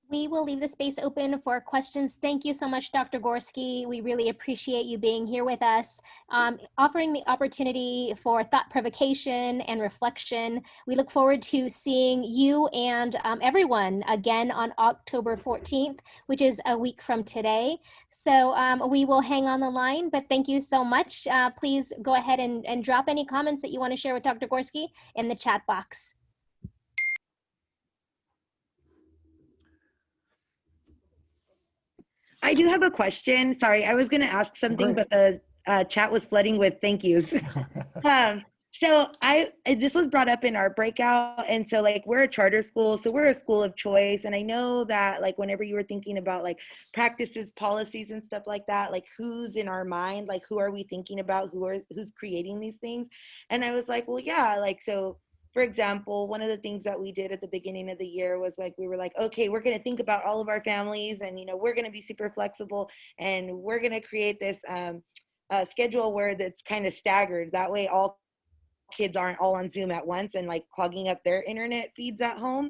We will leave the space open for questions. Thank you so much, Dr. Gorski. We really appreciate you being here with us, um, offering the opportunity for thought provocation and reflection. We look forward to seeing you and um, everyone again on October 14th, which is a week from today. So um, we will hang on the line, but thank you so much. Uh, please go ahead and, and drop any comments that you want to share with Dr. Gorski in the chat box. I do have a question. Sorry, I was going to ask something, but the uh, chat was flooding with thank yous. <laughs> um, so I this was brought up in our breakout, and so like we're a charter school, so we're a school of choice, and I know that like whenever you were thinking about like practices, policies, and stuff like that, like who's in our mind, like who are we thinking about, who are who's creating these things, and I was like, well, yeah, like so for example, one of the things that we did at the beginning of the year was like we were like, okay, we're gonna think about all of our families, and you know we're gonna be super flexible, and we're gonna create this um, uh, schedule where that's kind of staggered. That way, all kids aren't all on Zoom at once and like clogging up their internet feeds at home,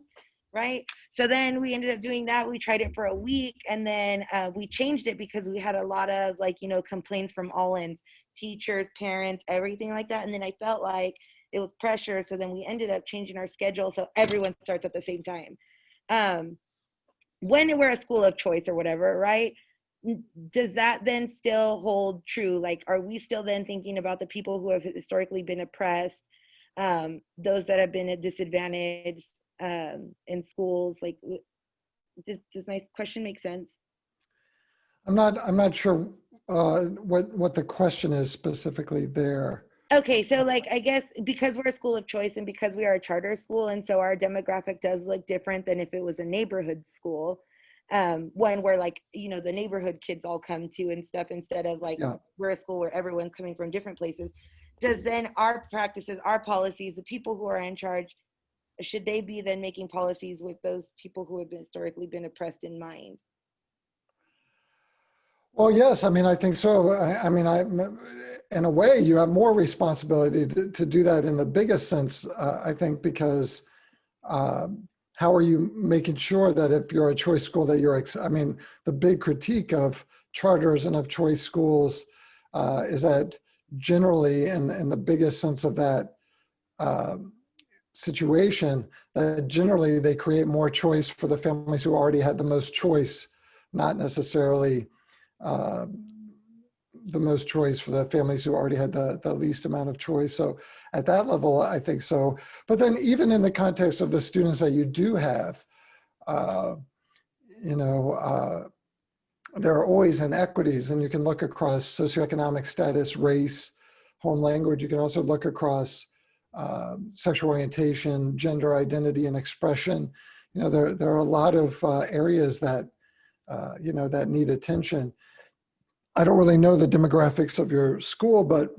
right? So then we ended up doing that. We tried it for a week, and then uh, we changed it because we had a lot of like you know complaints from all ends, teachers, parents, everything like that, and then I felt like it was pressure. So then we ended up changing our schedule so everyone starts at the same time. Um, when we're a school of choice or whatever right? Does that then still hold true? Like are we still then thinking about the people who have historically been oppressed um, those that have been at disadvantage um, in schools? Like does, does my question make sense? I'm not, I'm not sure uh, what, what the question is specifically there. Okay, so like I guess because we're a school of choice and because we are a charter school, and so our demographic does look different than if it was a neighborhood school, um, one where like you know the neighborhood kids all come to and stuff instead of like Yeah. we're a school where everyone's coming from different places. Does then our practices, our policies, the people who are in charge, should they be then making policies with those people who have been historically been oppressed in mind? Well, yes, I mean, I think so. I, I mean, I, in a way, you have more responsibility to, to do that in the biggest sense, uh, I think, because uh, how are you making sure that if you're a choice school that you're, I mean, the big critique of charters and of choice schools uh, is that generally, in, in the biggest sense of that uh, situation, that generally they create more choice for the families who already had the most choice, not necessarily uh, the most choice for the families who already had the, the least amount of choice. So at that level, I think so. But then even in the context of the students that you do have, uh, you know, uh, there are always inequities and you can look across socioeconomic status, race, home language. You can also look across uh, sexual orientation, gender identity and expression. You know, there, there are a lot of uh, areas that uh, you know, that need attention. I don't really know the demographics of your school, but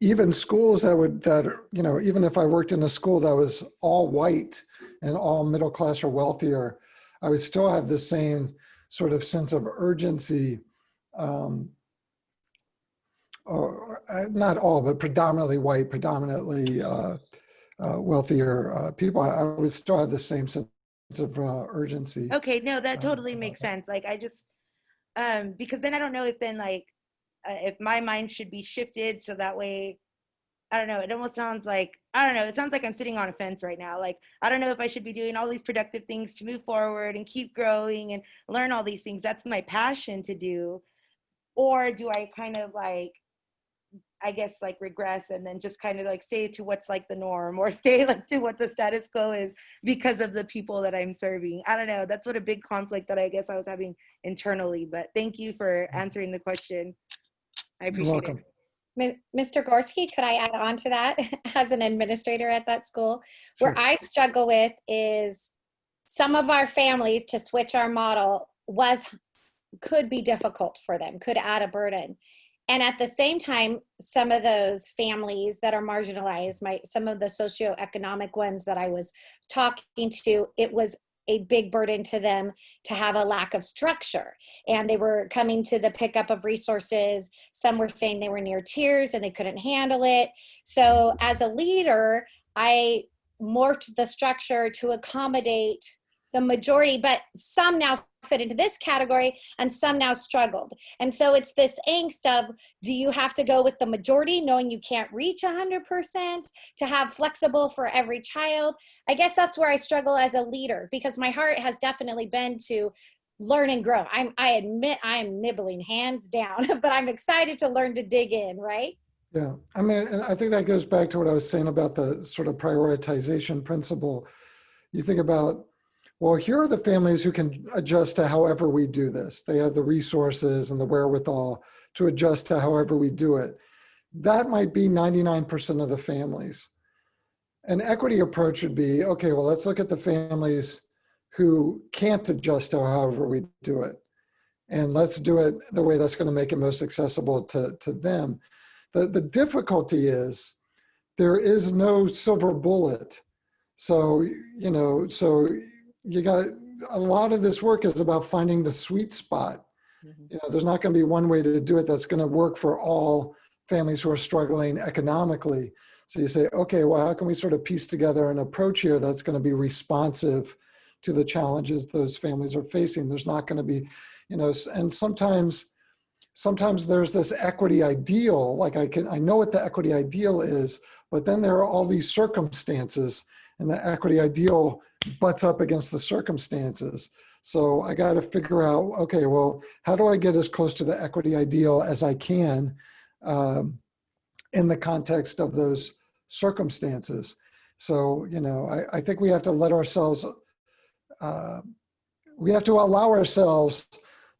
even schools that would, that, you know, even if I worked in a school that was all white and all middle class or wealthier, I would still have the same sort of sense of urgency. Um, or, uh, not all, but predominantly white, predominantly uh, uh, wealthier uh, people, I, I would still have the same sense of uh, urgency. Okay, no, that um, totally makes sense. Like I just, um, because then I don't know if then like, uh, if my mind should be shifted so that way I don't know. It almost sounds like I don't know. It sounds like I'm sitting on a fence right now. Like I don't know if I should be doing all these productive things to move forward and keep growing and learn all these things. That's my passion to do, or do I kind of like, I guess like regress and then just kind of like stay to what's like the norm or <laughs> stay like to what the status quo is because of the people that I'm serving. I don't know. That's what a big conflict that I guess I was having internally. But thank you for mm-hmm. answering the question. I You're appreciate welcome. it. Mi- Mr. Gorski, could I add on to that <laughs> as an administrator at that school? Where Sure. I struggle with is some of our families to switch our model was, could be difficult for them, could add a burden. And at the same time, some of those families that are marginalized, my, some of the socioeconomic ones that I was talking to, it was a big burden to them to have a lack of structure. And they were coming to the pickup of resources some were saying they were near tears and they couldn't handle it. So, as a leader, I morphed the structure to accommodate the majority, but some now fit into this category and some now struggled. And so it's this angst of do you have to go with the majority knowing you can't reach 100% to have flexible for every child? I guess that's where I struggle as a leader because my heart has definitely been to learn and grow. I'm I admit I'm nibbling hands down, <laughs> but I'm excited to learn to dig in, right? Yeah, I mean, I think that goes back to what I was saying about the sort of prioritization principle. You think about, well, here are the families who can adjust to however we do this. They have the resources and the wherewithal to adjust to however we do it. That might be 99% of the families. An equity approach would be, okay, well, let's look at the families who can't adjust to however we do it. And let's do it the way that's going to make it most accessible to, to them. The, the difficulty is there is no silver bullet. So, you know, so you got a lot of this work is about finding the sweet spot. Mm-hmm. You know, there's not going to be one way to do it that's going to work for all families who are struggling economically. So you say, okay, well, how can we sort of piece together an approach here that's going to be responsive to the challenges those families are facing? There's not going to be, you know, and sometimes sometimes there's this equity ideal like i can i know what the equity ideal is but then there are all these circumstances and the equity ideal butts up against the circumstances. So i got to figure out okay well how do i get as close to the equity ideal as i can um, in the context of those circumstances? So you know i, I think we have to let ourselves uh, we have to allow ourselves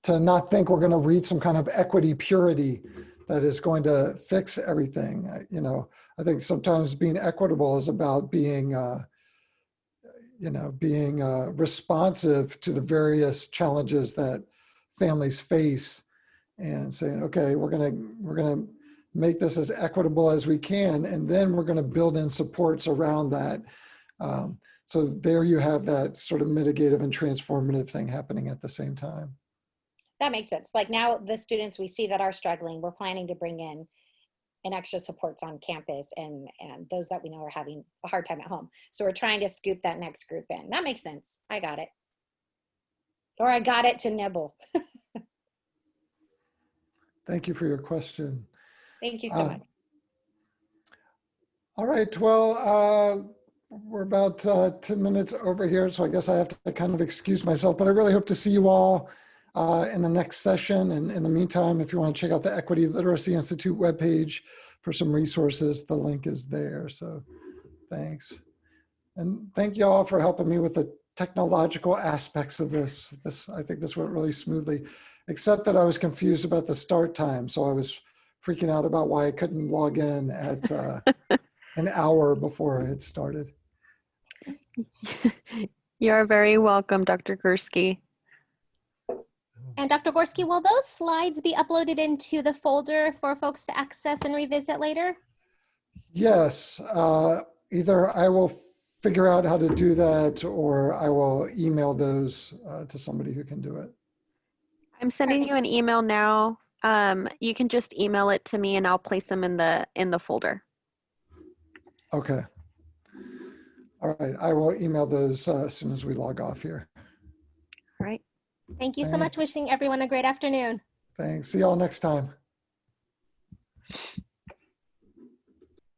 to not think we're going to reach some kind of equity purity that is going to fix everything. You know, I think sometimes being equitable is about being, uh, you know, being uh, responsive to the various challenges that families face, and saying, okay, we're gonna we're gonna make this as equitable as we can, and then we're going to build in supports around that. Um, so there you have that sort of mitigative and transformative thing happening at the same time. That makes sense. Like now, the students we see that are struggling, we're planning to bring in an extra supports on campus and and those that we know are having a hard time at home. So we're trying to scoop that next group in. That makes sense. I got it. Or I got it to nibble. <laughs> Thank you for your question. Thank you so Uh, much. All right, well, uh, we're about uh, 10 minutes over here, so I guess I have to kind of excuse myself, but I really hope to see you all uh, in the next session. And in the meantime, if you want to check out the Equity Literacy Institute webpage for some resources, the link is there. So thanks. And thank you all for helping me with the technological aspects of this. This I think this went really smoothly, except that I was confused about the start time. So I was freaking out about why I couldn't log in at uh, <laughs> an hour before it started. <laughs> You're very welcome, Dr. Gorski. And Dr. Gorski, will those slides be uploaded into the folder for folks to access and revisit later? Yes, uh, either I will figure out how to do that or I will email those uh, to somebody who can do it. I'm sending you an email now. Um, you can just email it to me and I'll place them in the in the folder. Okay. All right, I will email those uh, as soon as we log off here. All right. Thank you so much. Wishing everyone a great afternoon. Thanks. See y'all next time.